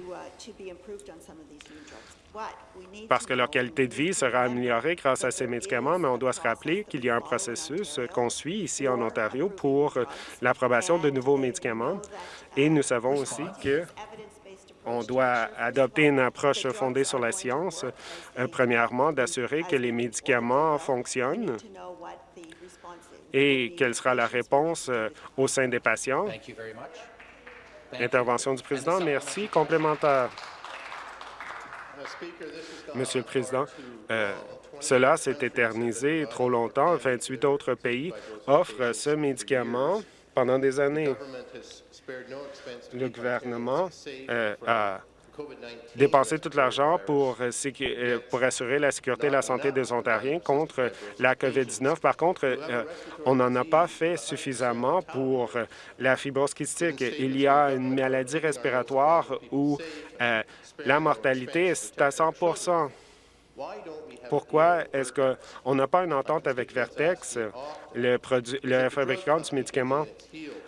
parce que leur qualité de vie sera améliorée grâce à ces médicaments, mais on doit se rappeler qu'il y a un processus qu'on suit ici en Ontario pour l'approbation de nouveaux médicaments. Et nous savons aussi que on doit adopter une approche fondée sur la science, euh, premièrement, d'assurer que les médicaments fonctionnent et quelle sera la réponse euh, au sein des patients? Intervention du président. Merci. Complémentaire. Monsieur le Président, euh, cela s'est éternisé trop longtemps. 28 autres pays offrent ce médicament pendant des années. Le gouvernement euh, a dépenser tout l'argent pour, euh, euh, pour assurer la sécurité et la santé des Ontariens contre la COVID-19. Par contre, euh, on n'en a pas fait suffisamment pour la fibrose kystique. Il y a une maladie respiratoire où la mortalité est à 100 Pourquoi est-ce qu'on n'a pas une entente avec Vertex, le, fabricant du médicament?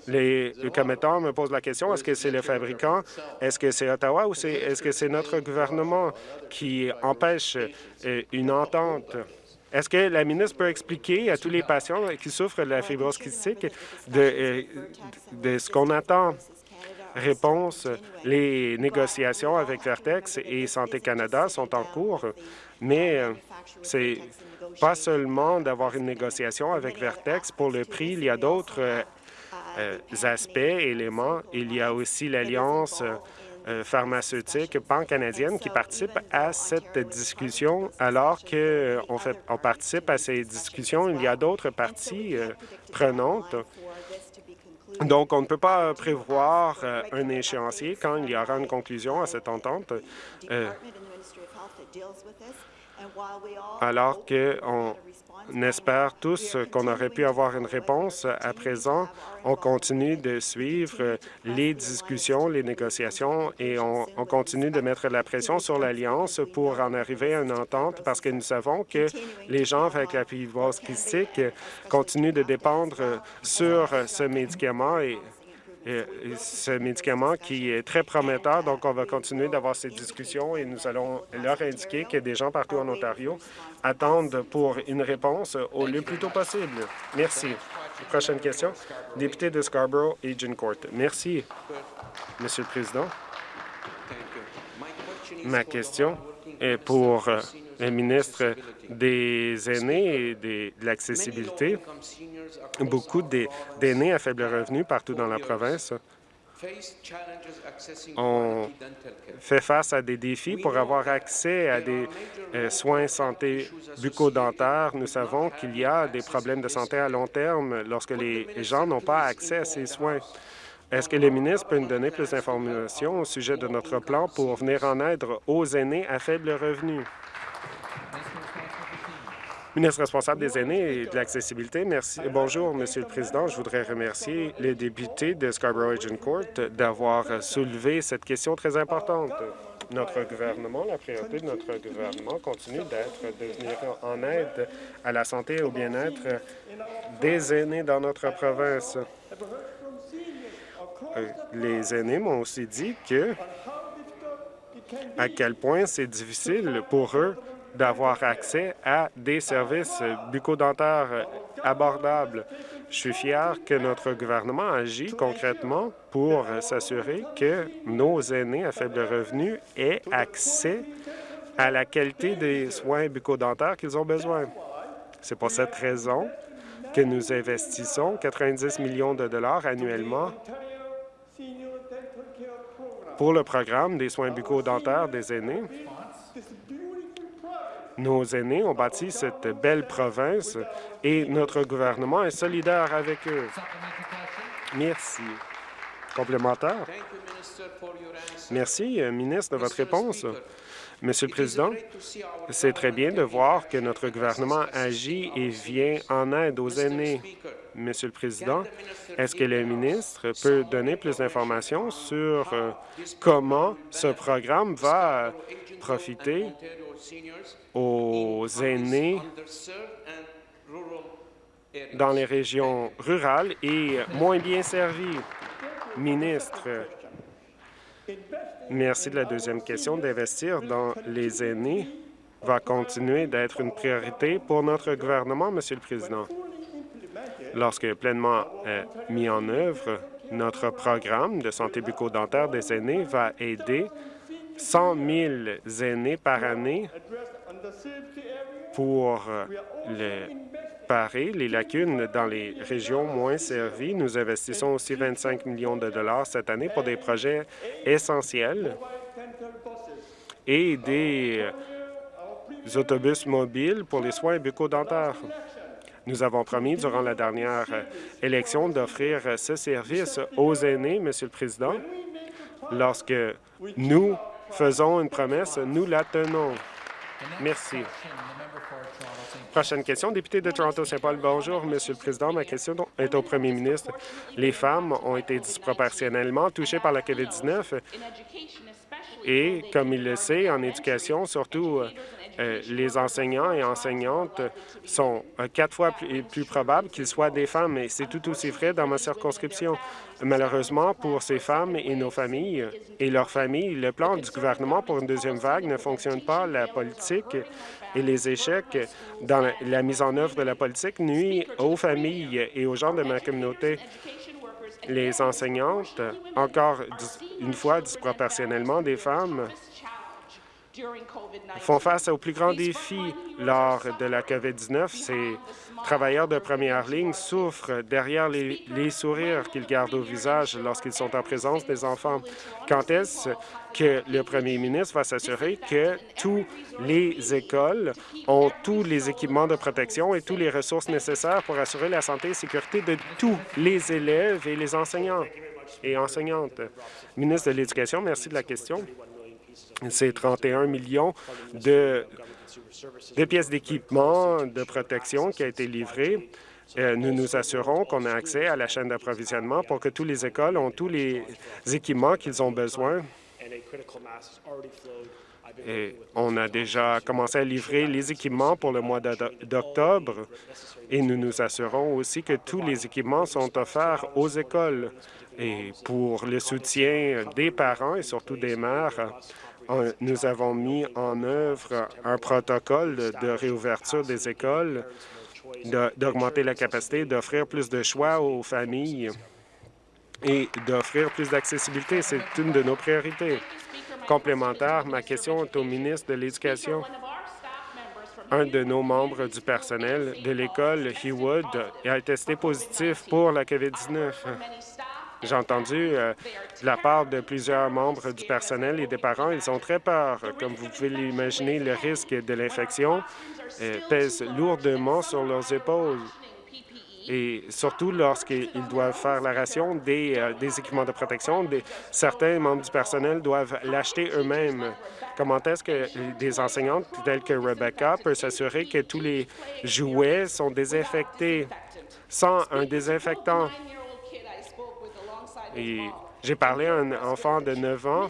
Les commettants me posent la question, est-ce que c'est le fabricant, est-ce que c'est Ottawa ou est-ce que c'est notre gouvernement qui empêche euh, une entente? Est-ce que la ministre peut expliquer à tous les patients qui souffrent de la fibrose kystique euh, de ce qu'on attend? Réponse, les négociations avec Vertex et Santé Canada sont en cours, mais euh, c'est pas seulement d'avoir une négociation avec Vertex pour le prix, il y a d'autres euh, aspects, éléments. Il y a aussi l'Alliance euh, pharmaceutique pan-canadienne qui participe à cette discussion. Alors qu'on on participe à ces discussions, il y a d'autres parties prenantes. Donc, on ne peut pas prévoir un échéancier quand il y aura une conclusion à cette entente. Alors qu'on on espère tous qu'on aurait pu avoir une réponse. À présent, on continue de suivre les discussions, les négociations et on, continue de mettre la pression sur l'Alliance pour en arriver à une entente parce que nous savons que les gens avec la fibrose kystique continuent de dépendre sur ce médicament et ce médicament qui est très prometteur. Donc, on va continuer d'avoir ces discussions et nous allons leur indiquer que des gens partout en Ontario attendent pour une réponse au le plus tôt possible. Merci. Prochaine question. Député de Scarborough, Agent Court. Merci, Monsieur le Président. Ma question est pour euh, ministre des aînés et de l'accessibilité. Beaucoup d'aînés à faible revenu partout dans la province ont fait face à des défis pour avoir accès à des euh, soins santé bucco-dentaires. Nous savons qu'il y a des problèmes de santé à long terme lorsque les gens n'ont pas accès à ces soins. Est-ce que le ministre peut nous donner plus d'informations au sujet de notre plan pour venir en aide aux aînés à faible revenu? Ministre responsable des aînés et de l'accessibilité, merci. Bonjour, Monsieur le Président. Je voudrais remercier les députés de Scarborough Agent Court d'avoir soulevé cette question très importante. Notre gouvernement, la priorité de notre gouvernement continue d'être de venir en aide à la santé et au bien-être des aînés dans notre province. Euh, les aînés m'ont aussi dit que à quel point c'est difficile pour eux d'avoir accès à des services bucco-dentaires abordables. Je suis fier que notre gouvernement agit concrètement pour s'assurer que nos aînés à faible revenu aient accès à la qualité des soins bucco-dentaires qu'ils ont besoin. C'est pour cette raison que nous investissons 90 millions de dollars annuellement pour le programme des soins bucco-dentaires des aînés. Nos aînés ont bâti cette belle province et notre gouvernement est solidaire avec eux. Merci. Complémentaire. Merci, euh, ministre, de votre réponse. Monsieur le Président, c'est très bien de voir que notre gouvernement agit et vient en aide aux aînés. Monsieur le Président, est-ce que le ministre peut donner plus d'informations sur euh, comment ce programme va profiter aux aînés dans les régions rurales et moins bien servies? Ministre, merci de la deuxième question. D'investir dans les aînés va continuer d'être une priorité pour notre gouvernement, Monsieur le Président. Lorsque pleinement euh, mis en œuvre, notre programme de santé bucco-dentaire des aînés va aider 100 000 aînés par année pour les parer les lacunes dans les régions moins servies. Nous investissons aussi 25 millions de dollars cette année pour des projets essentiels et des autobus mobiles pour les soins bucco-dentaires. Nous avons promis durant la dernière élection d'offrir ce service aux aînés, Monsieur le Président. Lorsque nous faisons une promesse, nous la tenons. Merci. Prochaine question, député de Toronto-Saint-Paul. Bonjour, Monsieur le Président. Ma question est au Premier ministre. Les femmes ont été disproportionnellement touchées par la COVID-19 Et comme il le sait, en éducation, surtout euh, les enseignants et enseignantes sont euh, quatre fois plus, probables qu'ils soient des femmes, et c'est tout aussi vrai dans ma circonscription. Malheureusement, pour ces femmes et nos familles et leurs familles, le plan du gouvernement pour une deuxième vague ne fonctionne pas. La politique et les échecs dans la mise en œuvre de la politique nuisent aux familles et aux gens de ma communauté. Les enseignantes, encore une fois disproportionnellement des femmes, font face aux plus grands défis lors de la COVID-19. Ces travailleurs de première ligne souffrent derrière les, les sourires qu'ils gardent au visage lorsqu'ils sont en présence des enfants. Quand est-ce que le premier ministre va s'assurer que toutes les écoles ont tous les équipements de protection et toutes les ressources nécessaires pour assurer la santé et sécurité de tous les élèves et les enseignants et enseignantes? Ministre de l'Éducation, merci de la question. C'est 31 millions de, pièces d'équipement de protection qui a été livrées. Euh, nous nous assurons qu'on a accès à la chaîne d'approvisionnement pour que toutes les écoles ont tous les équipements qu'ils ont besoin. On a déjà commencé à livrer les équipements pour le mois d'octobre et nous nous assurons aussi que tous les équipements sont offerts aux écoles. Et pour le soutien des parents et surtout des mères, nous avons mis en œuvre un protocole de réouverture des écoles, d'augmenter la capacité, d'offrir plus de choix aux familles et d'offrir plus d'accessibilité. C'est une de nos priorités. Complémentaire, ma question est au ministre de l'Éducation. Un de nos membres du personnel de l'école Hewwood a testé positif pour la COVID-19. J'ai entendu euh, la part de plusieurs membres du personnel et des parents, ils ont très peur. Comme vous pouvez l'imaginer, le risque de l'infection euh, pèse lourdement sur leurs épaules et surtout lorsqu'ils doivent faire la ration des, euh, des équipements de protection, des, certains membres du personnel doivent l'acheter eux-mêmes. Comment est-ce que des enseignantes telles que Rebecca peuvent s'assurer que tous les jouets sont désinfectés sans un désinfectant? Et j'ai parlé à un enfant de 9 ans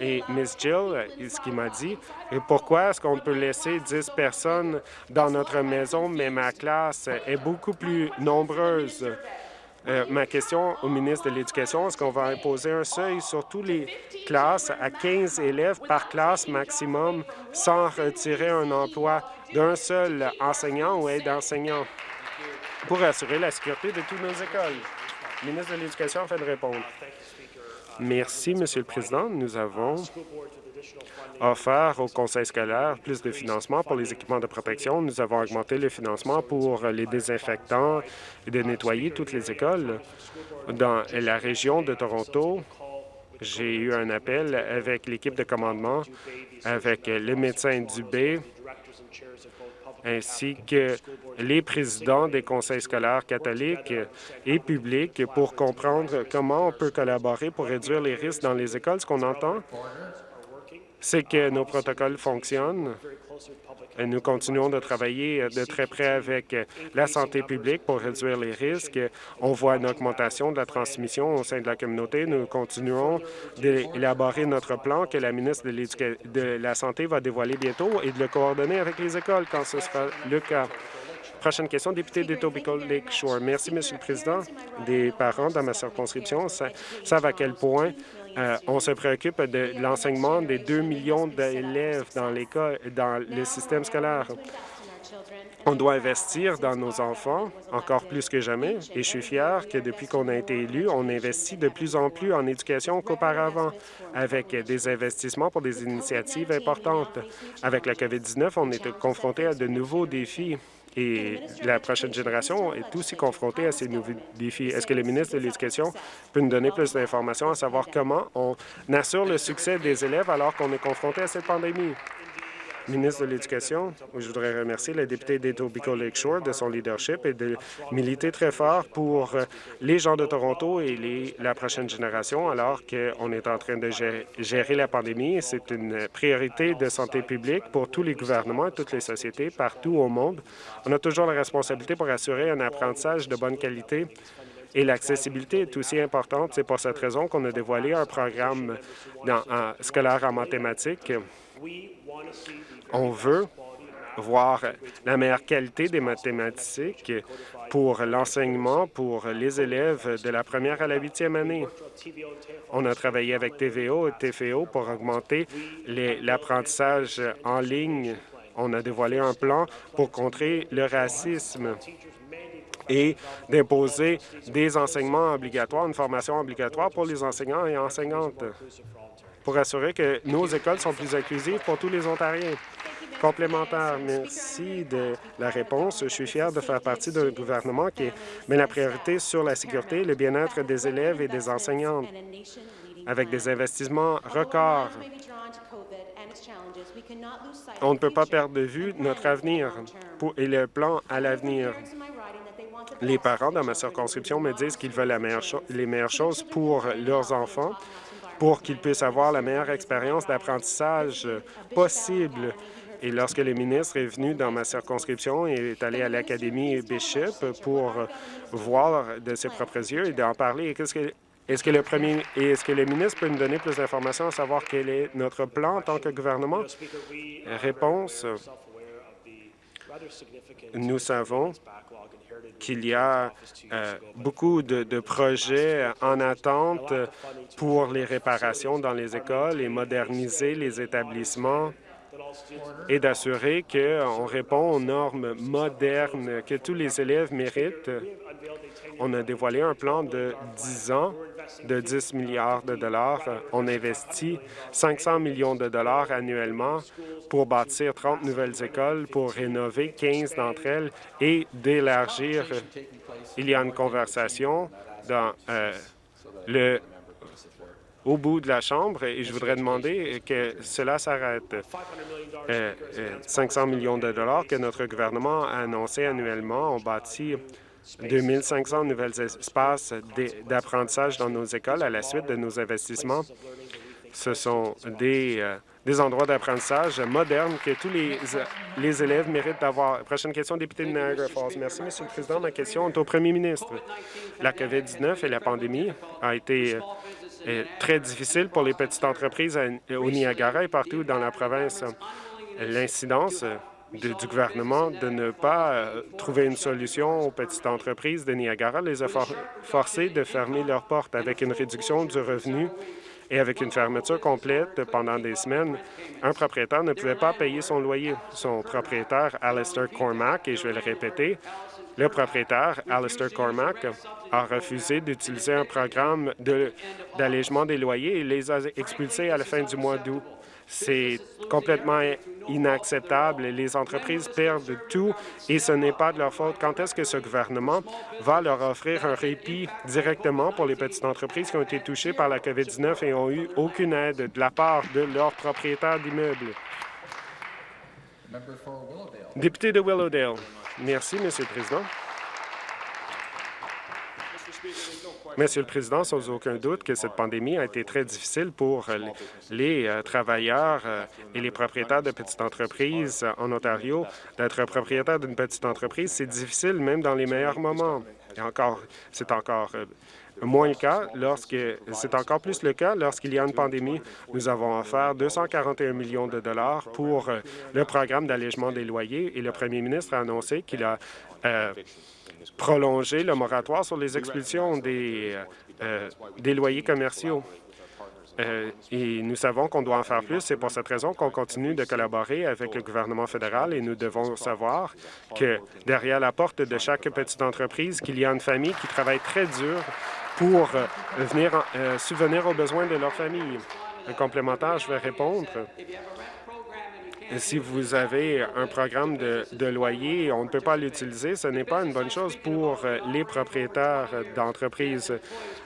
et Miss Jill, ce qu'il m'a dit, et pourquoi est-ce qu'on peut laisser 10 personnes dans notre maison, mais ma classe est beaucoup plus nombreuse? Euh, ma question au ministre de l'Éducation, est-ce qu'on va imposer un seuil sur toutes les classes à 15 élèves par classe maximum sans retirer un emploi d'un seul enseignant ou aide-enseignant pour assurer la sécurité de toutes nos écoles? Ministre de l'Éducation a fait de répondre. Merci, Monsieur le Président. Nous avons offert au Conseil scolaire plus de financement pour les équipements de protection. Nous avons augmenté le financement pour les désinfectants et de nettoyer toutes les écoles. Dans la région de Toronto, j'ai eu un appel avec l'équipe de commandement, avec le médecin Dubé, ainsi que les présidents des conseils scolaires catholiques et publics pour comprendre comment on peut collaborer pour réduire les risques dans les écoles. Ce qu'on entend, c'est que nos protocoles fonctionnent. Nous continuons de travailler de très près avec la santé publique pour réduire les risques. On voit une augmentation de la transmission au sein de la communauté. Nous continuons d'élaborer notre plan que la ministre de, la Santé va dévoiler bientôt et de le coordonner avec les écoles quand ce sera le cas. Prochaine question, député d'Etobicoke Lakeshore. Merci, Monsieur le Président. Des parents dans ma circonscription savent à quel point euh, on se préoccupe de l'enseignement des 2 millions d'élèves dans dans le système scolaire. On doit investir dans nos enfants encore plus que jamais et je suis fier que depuis qu'on a été élu, on investit de plus en plus en éducation qu'auparavant avec des investissements pour des initiatives importantes. Avec la COVID-19, on est confronté à de nouveaux défis et la prochaine génération est aussi confrontée à ces nouveaux défis. Est-ce que le ministre de l'Éducation peut nous donner plus d'informations à savoir comment on assure le succès des élèves alors qu'on est confronté à cette pandémie? Ministre de l'Éducation, je voudrais remercier le député d'Etobicoke Lakeshore de son leadership et de militer très fort pour les gens de Toronto et les, la prochaine génération alors qu'on est en train de gérer la pandémie. C'est une priorité de santé publique pour tous les gouvernements et toutes les sociétés partout au monde. On a toujours la responsabilité pour assurer un apprentissage de bonne qualité Et l'accessibilité est aussi importante. C'est pour cette raison qu'on a dévoilé un programme scolaire en mathématiques. On veut voir la meilleure qualité des mathématiques pour l'enseignement pour les élèves de la première à la huitième année. On a travaillé avec TVO et TFO pour augmenter l'apprentissage en ligne. On a dévoilé un plan pour contrer le racisme et d'imposer des enseignements obligatoires, une formation obligatoire pour les enseignants et enseignantes pour assurer que nos écoles sont plus inclusives pour tous les Ontariens. Complémentaire, merci de la réponse. Je suis fier de faire partie d'un gouvernement qui met la priorité sur la sécurité et le bien-être des élèves et des enseignants avec des investissements records. On ne peut pas perdre de vue notre avenir et le plan à l'avenir. Les parents dans ma circonscription me disent qu'ils veulent les meilleures choses pour leurs enfants, pour qu'ils puissent avoir la meilleure expérience d'apprentissage possible. Et lorsque le ministre est venu dans ma circonscription et est allé à l'Académie Bishop pour voir de ses propres yeux et d'en parler, est-ce que le est-ce que le ministre peut nous donner plus d'informations à savoir quel est notre plan en tant que gouvernement? Réponse. Nous savons qu'il y a euh, beaucoup de, projets en attente pour les réparations dans les écoles et moderniser les établissements et d'assurer qu'on répond aux normes modernes que tous les élèves méritent. On a dévoilé un plan de 10 ans de 10 milliards de dollars. On investit 500 millions de dollars annuellement pour bâtir 30 nouvelles écoles, pour rénover 15 d'entre elles et d'élargir. Il y a une conversation dans euh, le au bout de la Chambre et je voudrais demander que cela s'arrête. 500 euh, euh, millions de dollars que notre gouvernement a annoncé annuellement. On bâtit 2500 nouvelles espaces d'apprentissage dans nos écoles à la suite de nos investissements. Ce sont des, euh, des endroits d'apprentissage modernes que tous les, les élèves méritent d'avoir. Prochaine question, député de Niagara Falls. Merci, Monsieur le Président. Ma question est au premier ministre. La COVID-19 et la pandémie ont été très difficile pour les petites entreprises au Niagara et partout dans la province. L'incidence du gouvernement de ne pas euh, trouver une solution aux petites entreprises de Niagara les a forcées de fermer leurs portes avec une réduction du revenu et avec une fermeture complète pendant des semaines, un propriétaire ne pouvait pas payer son loyer. Son propriétaire, Alistair Cormack, et je vais le répéter, le propriétaire, Alistair Cormack, a refusé d'utiliser un programme d'allègement des loyers et les a expulsés à la fin du mois d'août. C'est complètement inacceptable. Les entreprises perdent tout et ce n'est pas de leur faute. Quand est-ce que ce gouvernement va leur offrir un répit directement pour les petites entreprises qui ont été touchées par la COVID-19 et ont eu aucune aide de la part de leurs propriétaires d'immeubles? Député de Willowdale. Merci, Monsieur le Président. Monsieur le Président, sans aucun doute que cette pandémie a été très difficile pour les euh, travailleurs euh, et les propriétaires de petites entreprises en Ontario. D'être propriétaire d'une petite entreprise, c'est difficile même dans les meilleurs moments. Et encore, c'est encore euh, moins le cas lorsque c'est encore plus le cas lorsqu'il y a une pandémie. Nous avons offert 241 millions de dollars pour le programme d'allègement des loyers et le premier ministre a annoncé qu'il a prolonger le moratoire sur les expulsions des, euh, des loyers commerciaux. Euh, et nous savons qu'on doit en faire plus. C'est pour cette raison qu'on continue de collaborer avec le gouvernement fédéral et nous devons savoir que derrière la porte de chaque petite entreprise, qu'il y a une famille qui travaille très dur pour euh, venir subvenir aux besoins de leur famille. Un complémentaire, je vais répondre. Si vous avez un programme de, loyer, on ne peut pas l'utiliser, ce n'est pas une bonne chose pour euh, les propriétaires d'entreprises.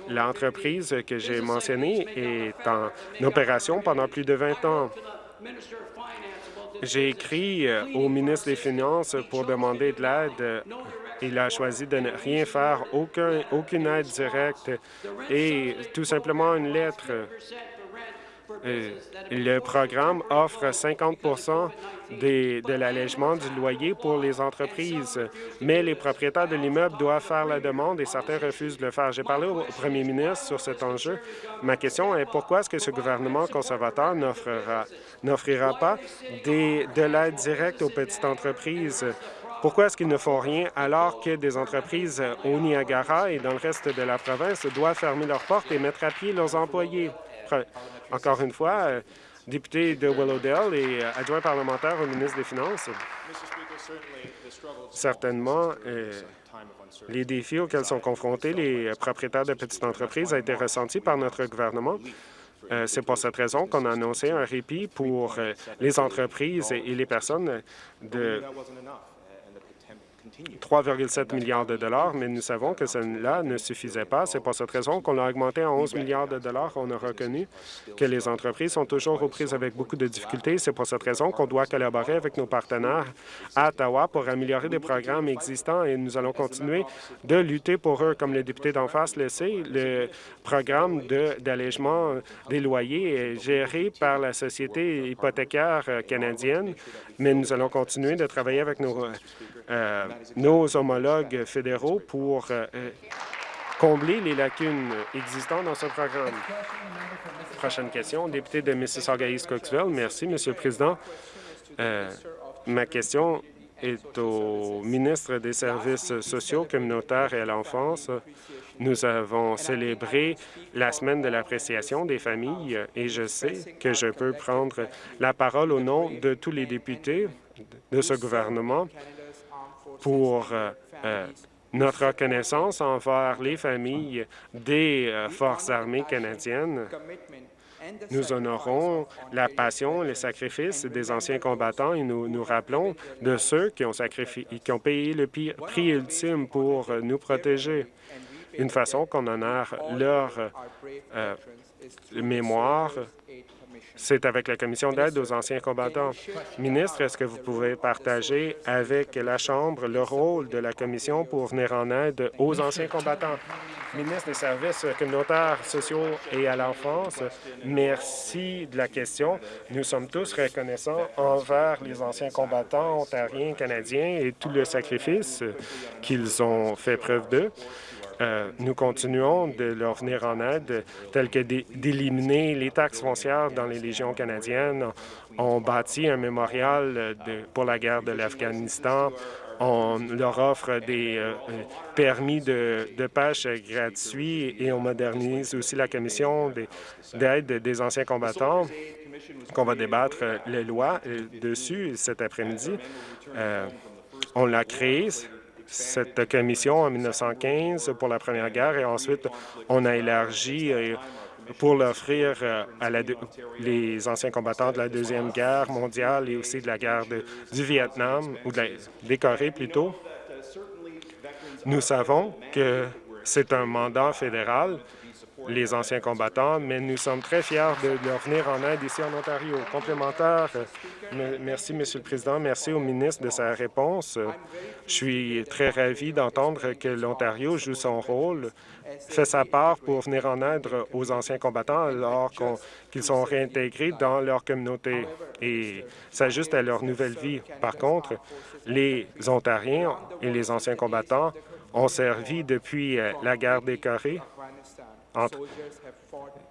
L'entreprise que j'ai mentionnée est en opération pendant plus de 20 ans. J'ai écrit euh, au ministre des Finances pour demander de l'aide. Il a choisi de ne rien faire, aucun, aucune aide directe et tout simplement une lettre euh, le programme offre 50% de l'allègement du loyer pour les entreprises, mais les propriétaires de l'immeuble doivent faire la demande et certains refusent de le faire. J'ai parlé au premier ministre sur cet enjeu. Ma question est pourquoi est-ce que ce gouvernement conservateur n'offrira pas de l'aide directe aux petites entreprises? Pourquoi est-ce qu'ils ne font rien alors que des entreprises au Niagara et dans le reste de la province doivent fermer leurs portes et mettre à pied leurs employés? Encore une fois, euh, député de Willowdale et euh, adjoint parlementaire au ministre des Finances. Certainement, euh, les défis auxquels sont confrontés les propriétaires de petites entreprises ont été ressentis par notre gouvernement. C'est pour cette raison qu'on a annoncé un répit pour les entreprises et les personnes de 3,7 milliards de dollars, mais nous savons que cela ne suffisait pas. C'est pour cette raison qu'on l'a augmenté à 11 milliards de dollars. On a reconnu que les entreprises sont toujours aux prises avec beaucoup de difficultés. C'est pour cette raison qu'on doit collaborer avec nos partenaires à Ottawa pour améliorer des programmes existants et nous allons continuer de lutter pour eux. Comme le député d'en face le sait, le programme d'allègement des loyers est géré par la Société hypothécaire canadienne, mais nous allons continuer de travailler avec nos euh, nos homologues fédéraux pour euh, euh, combler les lacunes existantes dans ce programme. Prochaine question, député de Mississauga-East Cooksville. Merci, Monsieur le Président. ma question est au ministre des Services sociaux, communautaires et à l'enfance. Nous avons célébré la semaine de l'appréciation des familles et je sais que je peux prendre la parole au nom de tous les députés de ce gouvernement pour euh, euh, notre reconnaissance envers les familles des euh, Forces armées canadiennes. Nous honorons la passion les sacrifices des anciens combattants et nous nous rappelons de ceux qui ont, qui ont payé le prix ultime pour nous protéger. Une façon qu'on honore leur mémoire c'est avec la Commission d'aide aux anciens combattants. Ministre, est-ce que vous pouvez partager avec la Chambre le rôle de la Commission pour venir en aide aux anciens combattants? Ministre des Services communautaires, sociaux et à l'enfance, merci de la question. Nous sommes tous reconnaissants envers les anciens combattants ontariens, canadiens et tout le sacrifice qu'ils ont fait preuve d'eux. Euh, nous continuons de leur venir en aide, tel que d'éliminer les taxes foncières dans les légions canadiennes. On bâtit un mémorial pour la guerre de l'Afghanistan. On leur offre des euh, permis de, pêche gratuits et on modernise aussi la commission d'aide des anciens combattants qu'on va débattre les lois euh, dessus cet après-midi. on l'a créé cette commission en 1915 pour la Première Guerre et ensuite on a élargi euh, pour l'offrir euh, à les anciens combattants de la Deuxième Guerre mondiale et aussi de la guerre du Vietnam, ou de la, des Corées plutôt. Nous savons que c'est un mandat fédéral les anciens combattants, mais nous sommes très fiers de leur venir en aide ici en Ontario. Complémentaire, merci, Monsieur le Président. Merci au ministre de sa réponse. Je suis très ravi d'entendre que l'Ontario joue son rôle, fait sa part pour venir en aide aux anciens combattants alors qu'ils sont réintégrés dans leur communauté et s'ajustent à leur nouvelle vie. Par contre, les Ontariens et les anciens combattants ont servi depuis euh, la guerre des Corées entre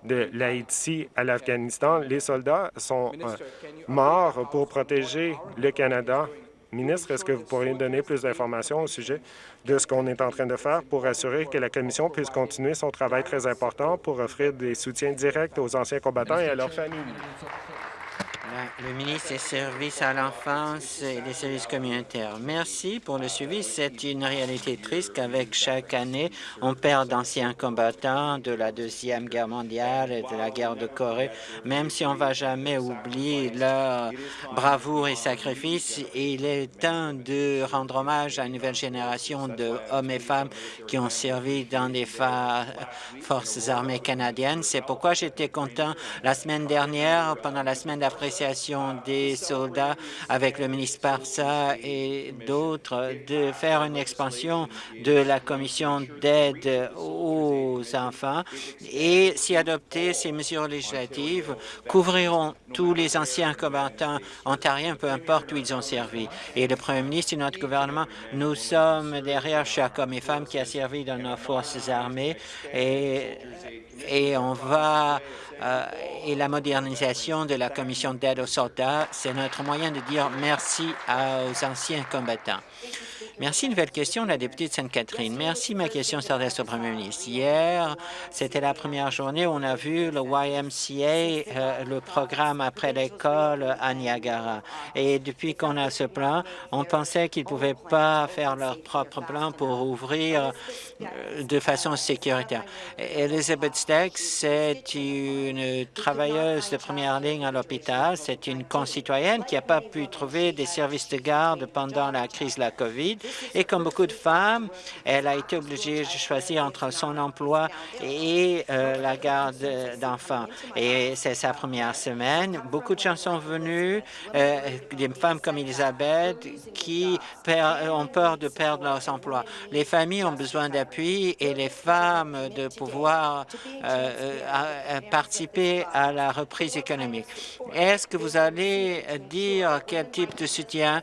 de l'Haïti à l'Afghanistan. Les soldats sont euh, morts pour protéger le Canada. Ministre, est-ce que vous pourriez donner plus d'informations au sujet de ce qu'on est en train de faire pour assurer que la Commission puisse continuer son travail très important pour offrir des soutiens directs aux anciens combattants et à leurs familles? Le ministre des Services à l'enfance et des services communautaires. Merci pour le suivi. C'est une réalité triste qu'avec chaque année, on perd d'anciens combattants de la Deuxième Guerre mondiale et de la guerre de Corée. Même si on ne va jamais oublier leur bravoure et sacrifice, il est temps de rendre hommage à une nouvelle génération d'hommes et femmes qui ont servi dans des forces armées canadiennes. C'est pourquoi j'étais content la semaine dernière, pendant la semaine d'appréciation des soldats avec le ministre Parsa et d'autres de faire une expansion de la commission d'aide aux enfants et si adopter ces mesures législatives couvriront tous les anciens combattants ontariens, peu importe où ils ont servi. Et le premier ministre et notre gouvernement, nous sommes derrière chaque homme et femme qui a servi dans nos forces armées et, et on va euh, et la modernisation de la commission d'aide aux soldats, c'est notre moyen de dire merci aux anciens combattants. Merci. Nouvelle question, la députée de Sainte-Catherine. Merci. Ma question s'adresse au premier ministre. Hier, c'était la première journée où on a vu le YMCA, euh, le programme après l'école à Niagara. Et depuis qu'on a ce plan, on pensait qu'ils ne pouvaient pas faire leur propre plan pour ouvrir euh, de façon sécuritaire. Elizabeth Steck, c'est une travailleuse de première ligne à l'hôpital. C'est une concitoyenne qui n'a pas pu trouver des services de garde pendant la crise de la COVID. Et comme beaucoup de femmes, elle a été obligée de choisir entre son emploi et euh, la garde d'enfants. Et c'est sa première semaine. Beaucoup de gens sont venus, euh, des femmes comme Elisabeth, qui ont peur de perdre leurs emplois. Les familles ont besoin d'appui et les femmes de pouvoir euh, participer à la reprise économique. Est-ce que vous allez dire quel type de soutien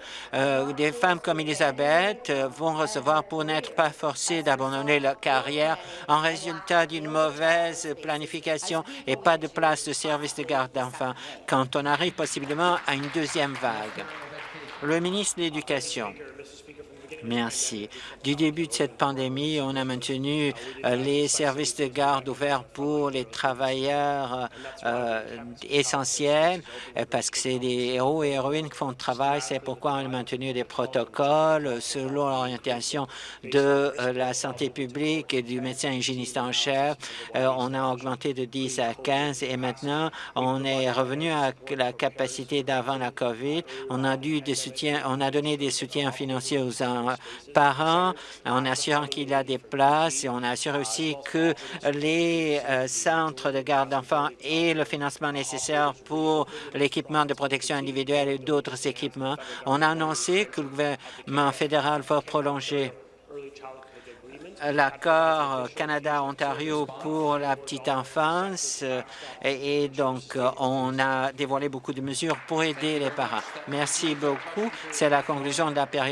des femmes comme Elisabeth euh, vont recevoir pour n'être pas forcés d'abandonner leur carrière en résultat d'une mauvaise planification et pas de place de service de garde d'enfants quand on arrive possiblement à une deuxième vague. Le ministre de l'Éducation. Merci. Du début de cette pandémie, on a maintenu euh, les services de garde ouverts pour les travailleurs euh, essentiels euh, parce que c'est des héros et héroïnes qui font le travail. C'est pourquoi on a maintenu des protocoles selon l'orientation de la santé publique et du médecin hygiéniste en chef. on a augmenté de 10 à 15 et maintenant, on est revenu à la capacité d'avant la COVID. On a dû des soutiens, on a donné des soutiens financiers aux, parents en assurant qu'il y a des places et on assure aussi que les euh, centres de garde d'enfants aient le financement nécessaire pour l'équipement de protection individuelle et d'autres équipements. On a annoncé que le gouvernement fédéral va prolonger l'accord Canada-Ontario pour la petite enfance et, donc on a dévoilé beaucoup de mesures pour aider les parents. Merci beaucoup. C'est la conclusion de la période